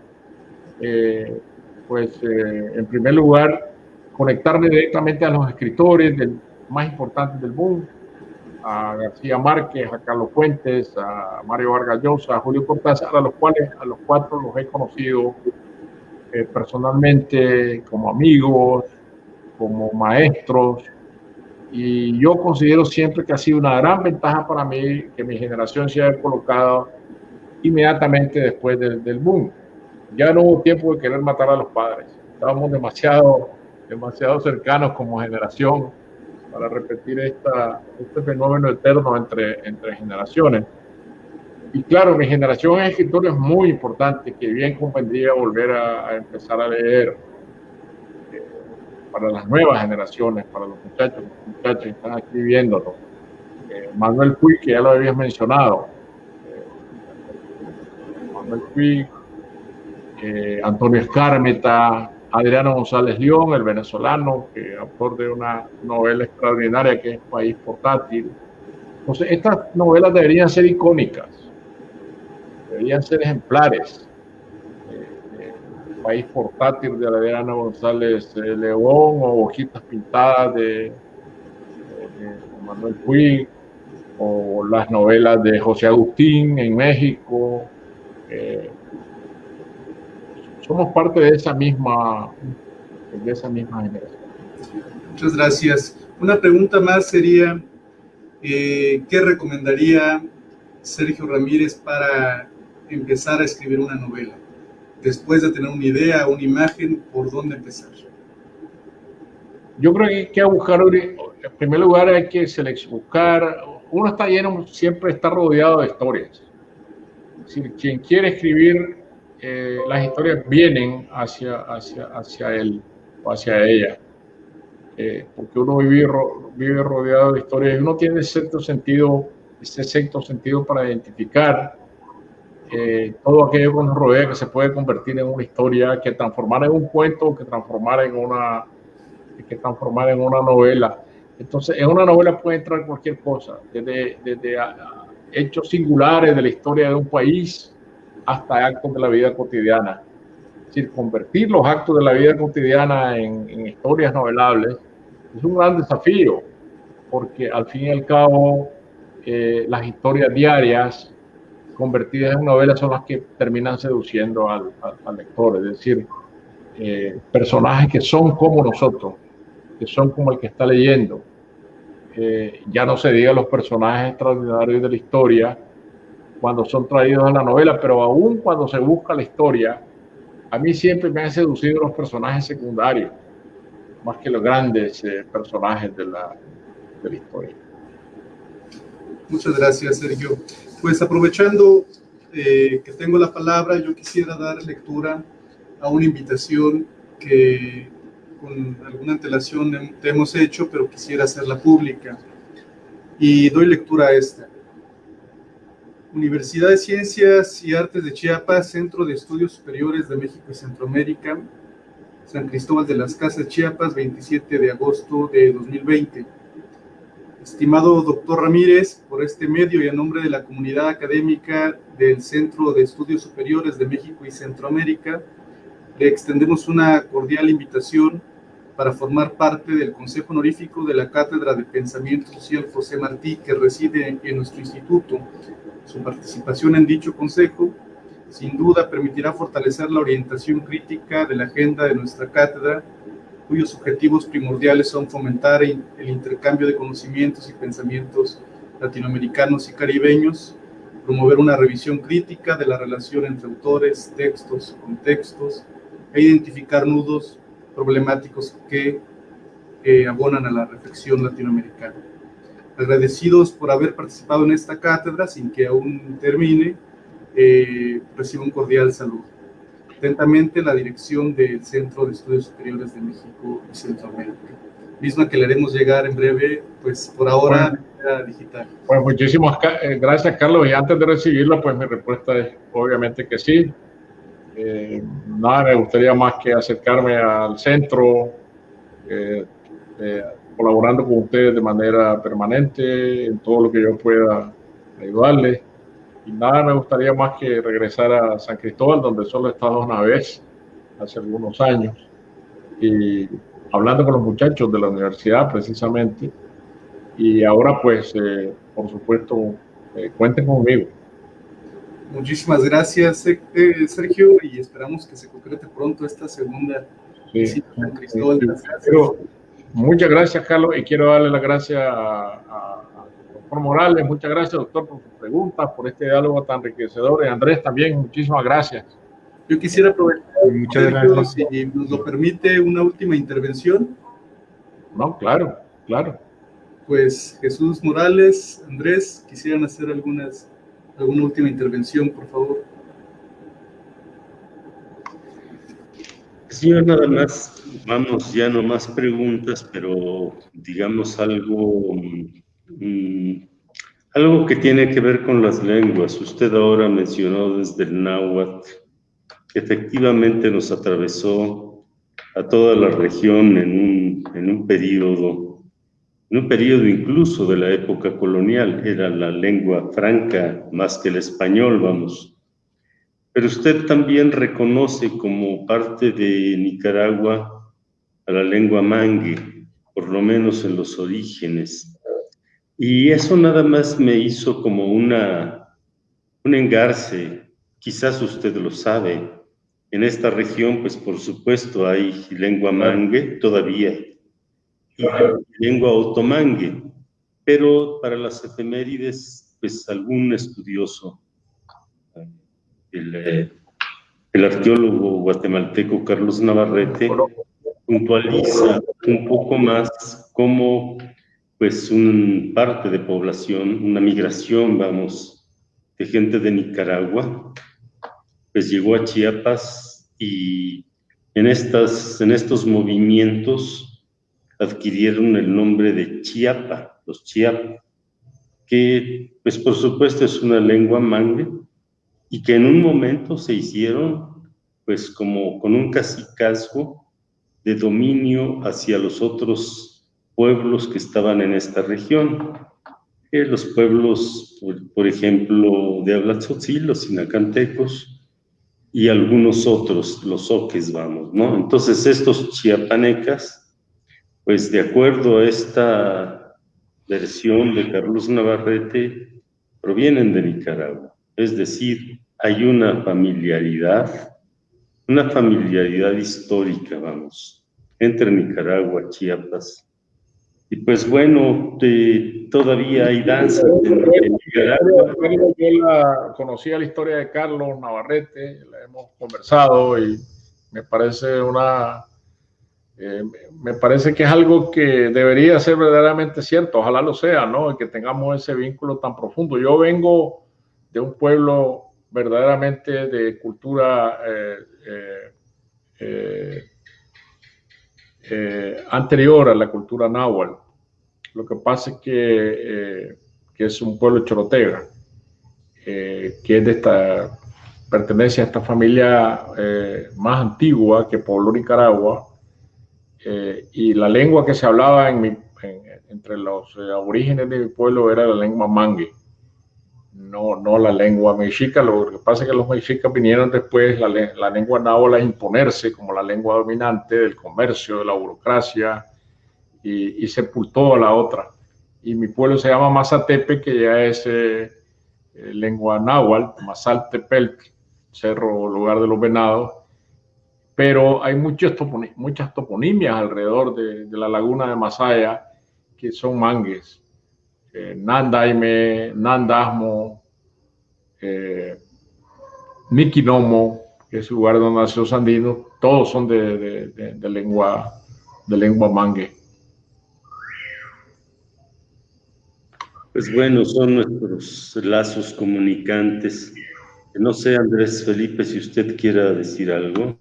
eh, pues, en primer lugar, conectarme directamente a los escritores del, más importantes del boom, a García Márquez, a Carlos Fuentes, a Mario Vargas Llosa, a Julio Cortázar, a los cuales, a los cuatro los he conocido eh, personalmente como amigos, como maestros, y yo considero siempre que ha sido una gran ventaja para mí que mi generación se haya colocado inmediatamente después del, del boom. Ya no hubo tiempo de querer matar a los padres, estábamos demasiado, demasiado cercanos como generación para repetir esta, este fenómeno eterno entre, entre generaciones. Y claro, mi generación de escritores es muy importante, que bien convendría volver a, empezar a leer eh, para las nuevas generaciones, para los muchachos, los muchachos que están aquí viéndolo. Eh, Manuel Puig, que ya lo habías mencionado. Eh, Antonio Escármeta, Adriano González León, el venezolano, que autor de una novela extraordinaria que es País Portátil. Entonces, estas novelas deberían ser icónicas deberían ser ejemplares. Eh, país portátil de Adriana González eh, León o hojitas pintadas de, Manuel Puig o las novelas de José Agustín en México. Eh, somos parte de esa misma de esa misma generación. Muchas gracias. Una pregunta más sería, ¿qué recomendaría Sergio Ramírez para empezar a escribir una novela? Después de tener una idea, una imagen, ¿por dónde empezar? Yo creo que hay que buscar, en primer lugar hay que buscar, uno está lleno, siempre está rodeado de historias. Decir, quien quiere escribir, eh, las historias vienen hacia, hacia, hacia él o hacia ella. Eh, porque uno vive, vive rodeado de historias y uno tiene cierto sentido, ese sexto sentido para identificar todo aquello que nos rodea que se puede convertir en una historia, que transformar en un cuento, que transformar en una, que transformar en una novela. Entonces, en una novela puede entrar cualquier cosa, desde, desde hechos singulares de la historia de un país hasta actos de la vida cotidiana. Es decir, convertir los actos de la vida cotidiana en, en historias novelables es un gran desafío, porque al fin y al cabo eh, las historias diarias convertidas en novelas son las que terminan seduciendo al, lector, es decir, eh, personajes que son como nosotros, que son como el que está leyendo. Eh, ya no se diga los personajes extraordinarios de la historia cuando son traídos a la novela, pero aún cuando se busca la historia, a mí siempre me han seducido los personajes secundarios, más que los grandes eh, personajes de la, de la historia. Muchas gracias, Sergio. Pues aprovechando eh, que tengo la palabra, yo quisiera dar lectura a una invitación que con alguna antelación te hemos hecho, pero quisiera hacerla pública. Y doy lectura a esta. Universidad de Ciencias y Artes de Chiapas, Centro de Estudios Superiores de México y Centroamérica, San Cristóbal de las Casas, Chiapas, 27 de agosto de 2020 Estimado doctor Ramírez, por este medio y a nombre de la comunidad académica del Centro de Estudios Superiores de México y Centroamérica, le extendemos una cordial invitación para formar parte del Consejo Honorífico de la Cátedra de Pensamiento Social José Martí, que reside en nuestro instituto. Su participación en dicho consejo, sin duda, permitirá fortalecer la orientación crítica de la agenda de nuestra cátedra cuyos objetivos primordiales son fomentar el intercambio de conocimientos y pensamientos latinoamericanos y caribeños, promover una revisión crítica de la relación entre autores, textos, contextos, e identificar nudos problemáticos que abonan a la reflexión latinoamericana. Agradecidos por haber participado en esta cátedra, sin que aún termine, eh, recibo un cordial saludo. Atentamente, la dirección del Centro de Estudios Superiores de México y Centroamérica, misma que le haremos llegar en breve, pues por ahora digital. Pues muchísimas eh, gracias, Carlos. Y antes de recibirla, pues mi respuesta es obviamente que sí. Eh, nada, me gustaría más que acercarme al centro, eh, colaborando con ustedes de manera permanente en todo lo que yo pueda ayudarles. Y nada, me gustaría más que regresar a San Cristóbal, donde solo he estado una vez, hace algunos años, y hablando con los muchachos de la universidad precisamente. Y ahora pues, eh, por supuesto, eh, cuenten conmigo. Muchísimas gracias, eh, Sergio, y esperamos que se concrete pronto esta segunda visita a Cristóbal. muchas gracias, Carlos, y quiero darle las gracias a, a, doctor Morales. Muchas gracias, doctor, por sus preguntas, por este diálogo tan enriquecedor. Y Andrés, también, muchísimas gracias. Yo quisiera aprovechar, Muchas gracias. si nos lo permite, una última intervención. No, claro, claro. Pues Jesús Morales, Andrés, quisieran hacer algunas, alguna última intervención, por favor. Sí, nada más, vamos, ya no más preguntas, pero digamos algo, mm, algo que tiene que ver con las lenguas. Usted ahora mencionó desde el náhuatl efectivamente nos atravesó a toda la región en un, en un periodo, en un periodo incluso de la época colonial, era la lengua franca más que el español, vamos. Pero usted también reconoce como parte de Nicaragua a la lengua mangue, por lo menos en los orígenes. Y eso nada más me hizo como una, un engarce, quizás usted lo sabe, en esta región, pues por supuesto hay lengua mangue todavía lengua otomangue, pero para las efemérides, pues algún estudioso, el, el arqueólogo guatemalteco Carlos Navarrete, puntualiza un poco más cómo pues un parte de población, una migración, vamos, de gente de Nicaragua, pues llegó a Chiapas y en, estas, en estos movimientos adquirieron el nombre de Chiapa, los Chiapa, que pues por supuesto es una lengua mangue y que en un momento se hicieron pues como con un cacicazgo de dominio hacia los otros pueblos que estaban en esta región. Eh, los pueblos, por, ejemplo, de habla tzotzil, los sinacantecos, y algunos otros, los oques, vamos, ¿no? Entonces estos chiapanecas, pues de acuerdo a esta versión de Carlos Navarrete, provienen de Nicaragua. Es decir, hay una familiaridad, una familiaridad histórica, vamos, entre Nicaragua, Chiapas. Y pues bueno, todavía hay danzas en, Nicaragua. Yo la, conocía la historia de Carlos Navarrete, hemos conversado y me parece una, eh, me parece que es algo que debería ser verdaderamente cierto, ojalá lo sea, ¿no? Que tengamos ese vínculo tan profundo. Yo vengo de un pueblo verdaderamente de cultura eh, eh, anterior a la cultura náhuatl. Lo que pasa es que, que es un pueblo chorotega, que es de esta pertenece a esta familia más antigua que pobló Nicaragua eh, y la lengua que se hablaba en entre los eh, aborígenes de mi pueblo era la lengua mangue, no, no la lengua mexica. Lo que pasa es que los mexicas vinieron después, la, lengua náhuatl a imponerse como la lengua dominante del comercio, de la burocracia y, y sepultó a la otra. Y mi pueblo se llama Mazatepe, que ya es lengua náhuatl, Mazaltepec, cerro lugar de los venados, pero hay muchas, muchas toponimias alrededor de, la laguna de Masaya que son mangues. Eh, Nandaime, Nandasmo, eh, Nikinomo, que es el lugar donde nació Sandino, todos son de, de, lengua, de lengua mangue. Pues bueno, son nuestros lazos comunicantes. No sé, Andrés Felipe, si usted quiera decir algo.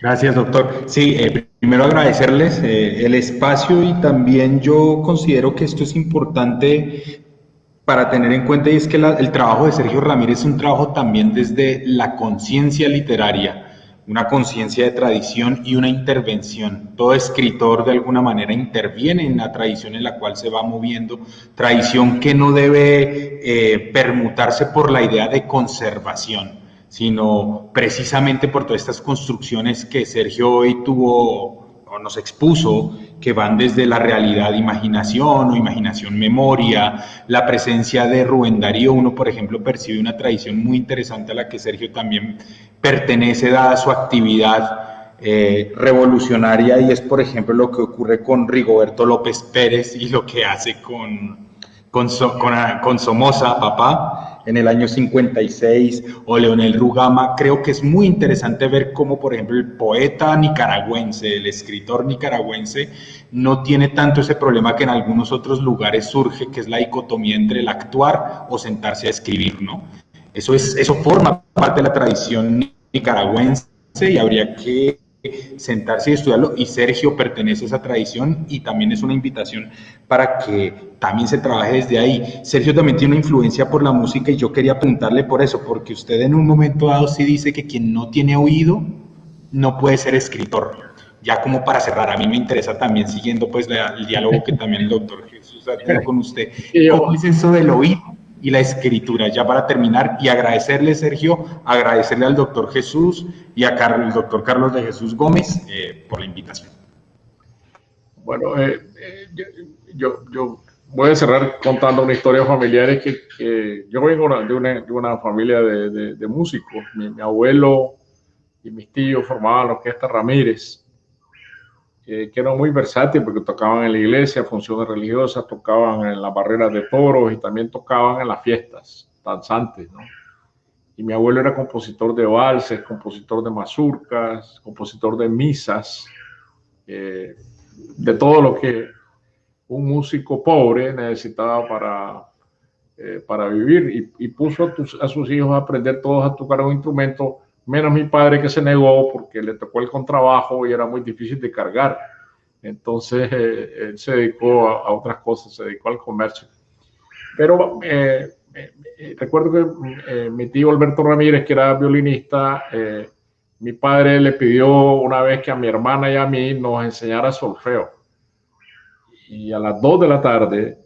Gracias, doctor. Sí, eh, primero agradecerles eh, el espacio y también yo considero que esto es importante para tener en cuenta y es que el trabajo de Sergio Ramírez es un trabajo también desde la conciencia literaria, una conciencia de tradición y una intervención. Todo escritor de alguna manera interviene en la tradición en la cual se va moviendo, tradición que no debe eh, permutarse por la idea de conservación, sino precisamente por todas estas construcciones que Sergio hoy tuvo o nos expuso que van desde la realidad imaginación o imaginación memoria, la presencia de Rubén Darío, uno por ejemplo percibe una tradición muy interesante a la que Sergio también pertenece dada su actividad eh, revolucionaria y es por ejemplo lo que ocurre con Rigoberto López Pérez y lo que hace con, con, con, con Somoza, papá, en el año 56 o Leonel Rugama, creo que es muy interesante ver cómo, por ejemplo, el poeta nicaragüense, el escritor nicaragüense, no tiene tanto ese problema que en algunos otros lugares surge, que es la dicotomía entre el actuar o sentarse a escribir, ¿no? Eso, es, eso forma parte de la tradición nicaragüense y habría que sentarse y estudiarlo y Sergio pertenece a esa tradición y también es una invitación para que también se trabaje desde ahí. Sergio también tiene una influencia por la música y yo quería apuntarle por eso, porque usted en un momento dado sí dice que quien no tiene oído no puede ser escritor. Ya como para cerrar, a mí me interesa también siguiendo pues el diálogo que también el doctor Jesús ha tenido con usted. ¿Cómo es eso del oído? Y la escritura. Ya para terminar, y agradecerle, Sergio, agradecerle al doctor Jesús y a Carlos, el doctor Carlos de Jesús Gómez eh, por la invitación. Bueno, eh, eh, yo, yo, voy a cerrar contando una historia familiar. Que, yo vengo de una, de una familia de, de, músicos. Mi, mi, abuelo y mis tíos formaban la orquesta Ramírez que eran muy versátiles porque tocaban en la iglesia, funciones religiosas, tocaban en las barreras de toros y también tocaban en las fiestas danzantes. Y mi abuelo era compositor de valses, compositor de mazurcas, compositor de misas, eh, de todo lo que un músico pobre necesitaba para, eh, para vivir y, puso a, sus hijos a aprender todos a tocar un instrumento menos mi padre que se negó porque le tocó el contrabajo y era muy difícil de cargar. Entonces eh, él se dedicó a, otras cosas, se dedicó al comercio. Pero eh, eh, recuerdo que mi tío Alberto Ramírez, que era violinista, mi padre le pidió una vez que a mi hermana y a mí nos enseñara solfeo. Y a las 2 de la tarde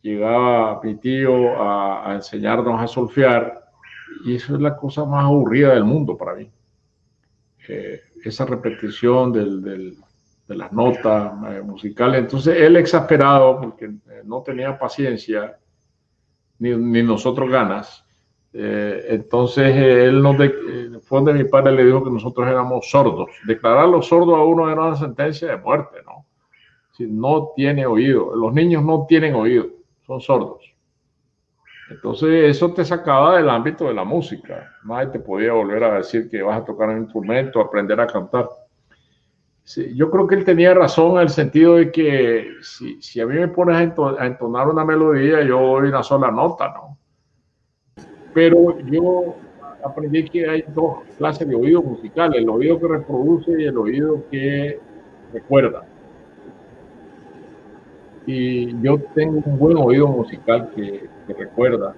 llegaba mi tío a, a enseñarnos a solfear y eso es la cosa más aburrida del mundo para mí. Eh, esa repetición del, de las notas eh, musicales. Entonces él exasperado, porque eh, no tenía paciencia, ni, ni nosotros ganas. entonces él nos de, fue donde mi padre le dijo que nosotros éramos sordos. Declarar los sordos a uno era una sentencia de muerte, ¿no? Si no tiene oído. Los niños no tienen oído, son sordos. Entonces eso te sacaba del ámbito de la música. Nadie te podía volver a decir que vas a tocar un instrumento, aprender a cantar. yo creo que él tenía razón en el sentido de que si, si a mí me pones a entonar una melodía, yo doy una sola nota, ¿no? Pero yo aprendí que hay dos clases de oído musical, el oído que reproduce y el oído que recuerda. Y yo tengo un buen oído musical que, recuerda.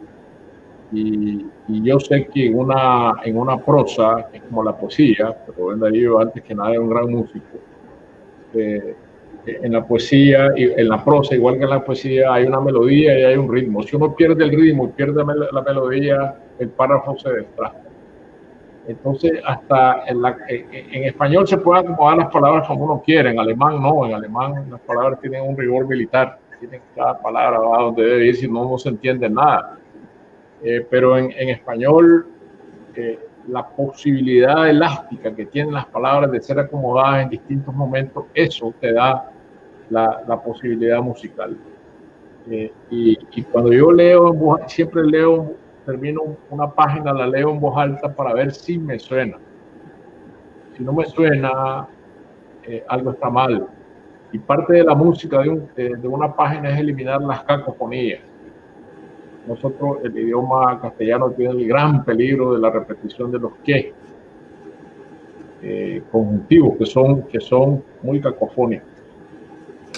Y, yo sé que en una, en una prosa, es como la poesía, Ben Darío antes que nada es un gran músico, eh, en la poesía, en la prosa, igual que en la poesía, hay una melodía y hay un ritmo. Si uno pierde el ritmo y pierde la melodía, el párrafo se desplaza. Entonces, hasta en, la, en, español se pueden acomodar las palabras como uno quiere, en alemán no, en alemán las palabras tienen un rigor militar, tienen cada palabra donde debe ir, si no, no se entiende nada. Eh, pero en, en español, eh, la posibilidad elástica que tienen las palabras de ser acomodadas en distintos momentos, eso te da la, la posibilidad musical. Eh, y, y, cuando yo leo, siempre leo termino una página, la leo en voz alta para ver si me suena. Si no me suena, eh, algo está mal. Y parte de la música de, de, una página es eliminar las cacofonías. Nosotros, el idioma castellano tiene el gran peligro de la repetición de los que eh, conjuntivos, que son, que son muy cacofónicos.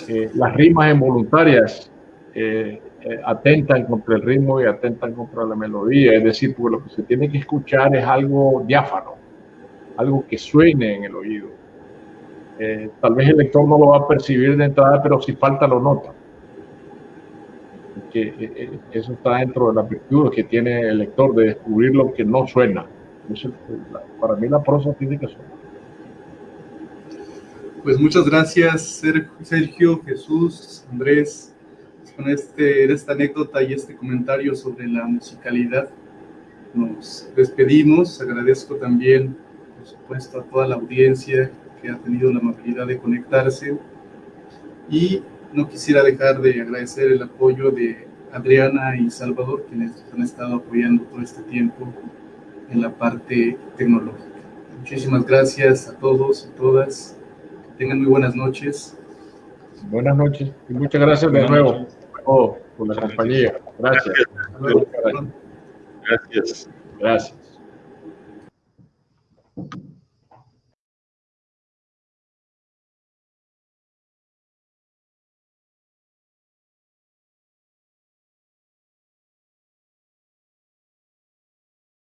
Eh, las rimas involuntarias eh, atentan contra el ritmo y atentan contra la melodía. Es decir, porque lo que se tiene que escuchar es algo diáfano, algo que suene en el oído. Eh, tal vez el lector no lo va a percibir de entrada, pero si falta lo nota. Que, eso está dentro de la virtud que tiene el lector de descubrir lo que no suena. para mí la prosa tiene que sonar. Pues muchas gracias, Sergio, Jesús, Andrés, con este, esta anécdota y este comentario sobre la musicalidad. Nos despedimos. Agradezco también, por supuesto, a toda la audiencia que ha tenido la amabilidad de conectarse. Y no quisiera dejar de agradecer el apoyo de Adriana y Salvador, quienes han estado apoyando todo este tiempo en la parte tecnológica. Muchísimas gracias a todos y todas tengan muy buenas noches. Buenas noches y muchas gracias de nuevo todos por la compañía. Gracias. Gracias. Gracias. Gracias.